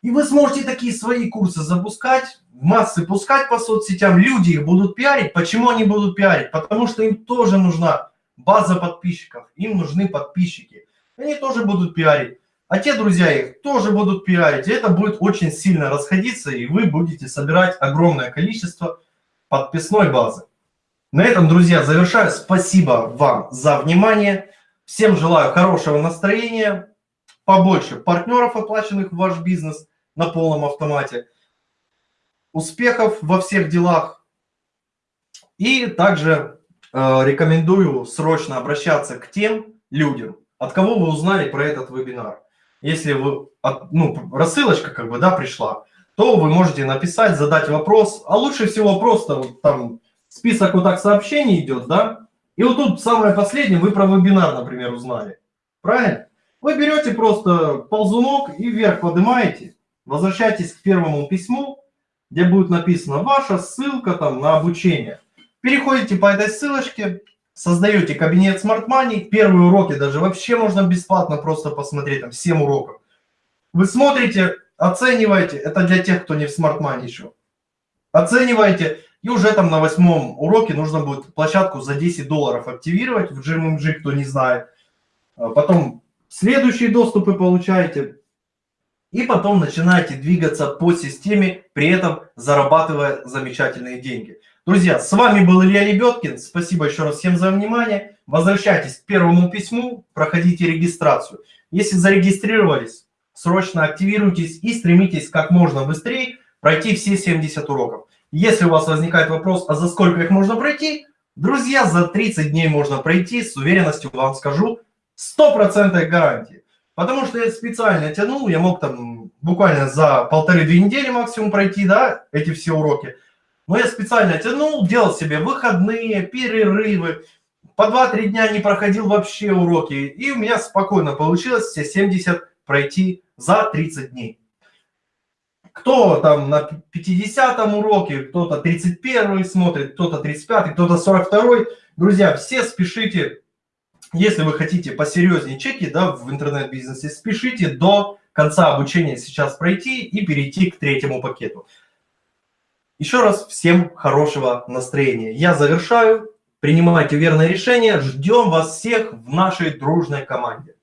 И вы сможете такие свои курсы запускать, в массы пускать по соцсетям, люди их будут пиарить. Почему они будут пиарить? Потому что им тоже нужна база подписчиков, им нужны подписчики. Они тоже будут пиарить. А те друзья их тоже будут пиарить. И это будет очень сильно расходиться, и вы будете собирать огромное количество подписной базы. На этом, друзья, завершаю. Спасибо вам за внимание. Всем желаю хорошего настроения, побольше партнеров, оплаченных в ваш бизнес на полном автомате, успехов во всех делах. И также э, рекомендую срочно обращаться к тем людям, от кого вы узнали про этот вебинар если вы, ну, рассылочка как бы, да, пришла, то вы можете написать, задать вопрос, а лучше всего просто вот там список вот так сообщений идет, да, и вот тут самое последнее, вы про вебинар, например, узнали, правильно? Вы берете просто ползунок и вверх поднимаете, возвращайтесь к первому письму, где будет написано ваша ссылка там на обучение. Переходите по этой ссылочке, создаете кабинет Smart Money, первые уроки даже вообще можно бесплатно просто посмотреть, там 7 уроков. Вы смотрите, оцениваете, это для тех, кто не в Smart Money еще. Оцениваете, и уже там на восьмом уроке нужно будет площадку за 10 долларов активировать в GMMG, кто не знает. А потом следующие доступы получаете. И потом начинаете двигаться по системе, при этом зарабатывая замечательные деньги. Друзья, с вами был Илья Лебедкин. Спасибо еще раз всем за внимание. Возвращайтесь к первому письму, проходите регистрацию. Если зарегистрировались, срочно активируйтесь и стремитесь как можно быстрее пройти все 70 уроков. Если у вас возникает вопрос, а за сколько их можно пройти, друзья, за 30 дней можно пройти, с уверенностью вам скажу, 100% гарантии. Потому что я специально тянул, я мог там буквально за полторы-две недели максимум пройти, да, эти все уроки. Но я специально тянул, делал себе выходные, перерывы. По 2-3 дня не проходил вообще уроки. И у меня спокойно получилось все 70 пройти за 30 дней. Кто там на 50 уроке, кто-то 31 смотрит, кто-то 35, кто-то 42. Друзья, все спешите, если вы хотите посерьезнее чеки да, в интернет-бизнесе, спешите до конца обучения сейчас пройти и перейти к третьему пакету. Еще раз всем хорошего настроения. Я завершаю. Принимайте верное решение. Ждем вас всех в нашей дружной команде.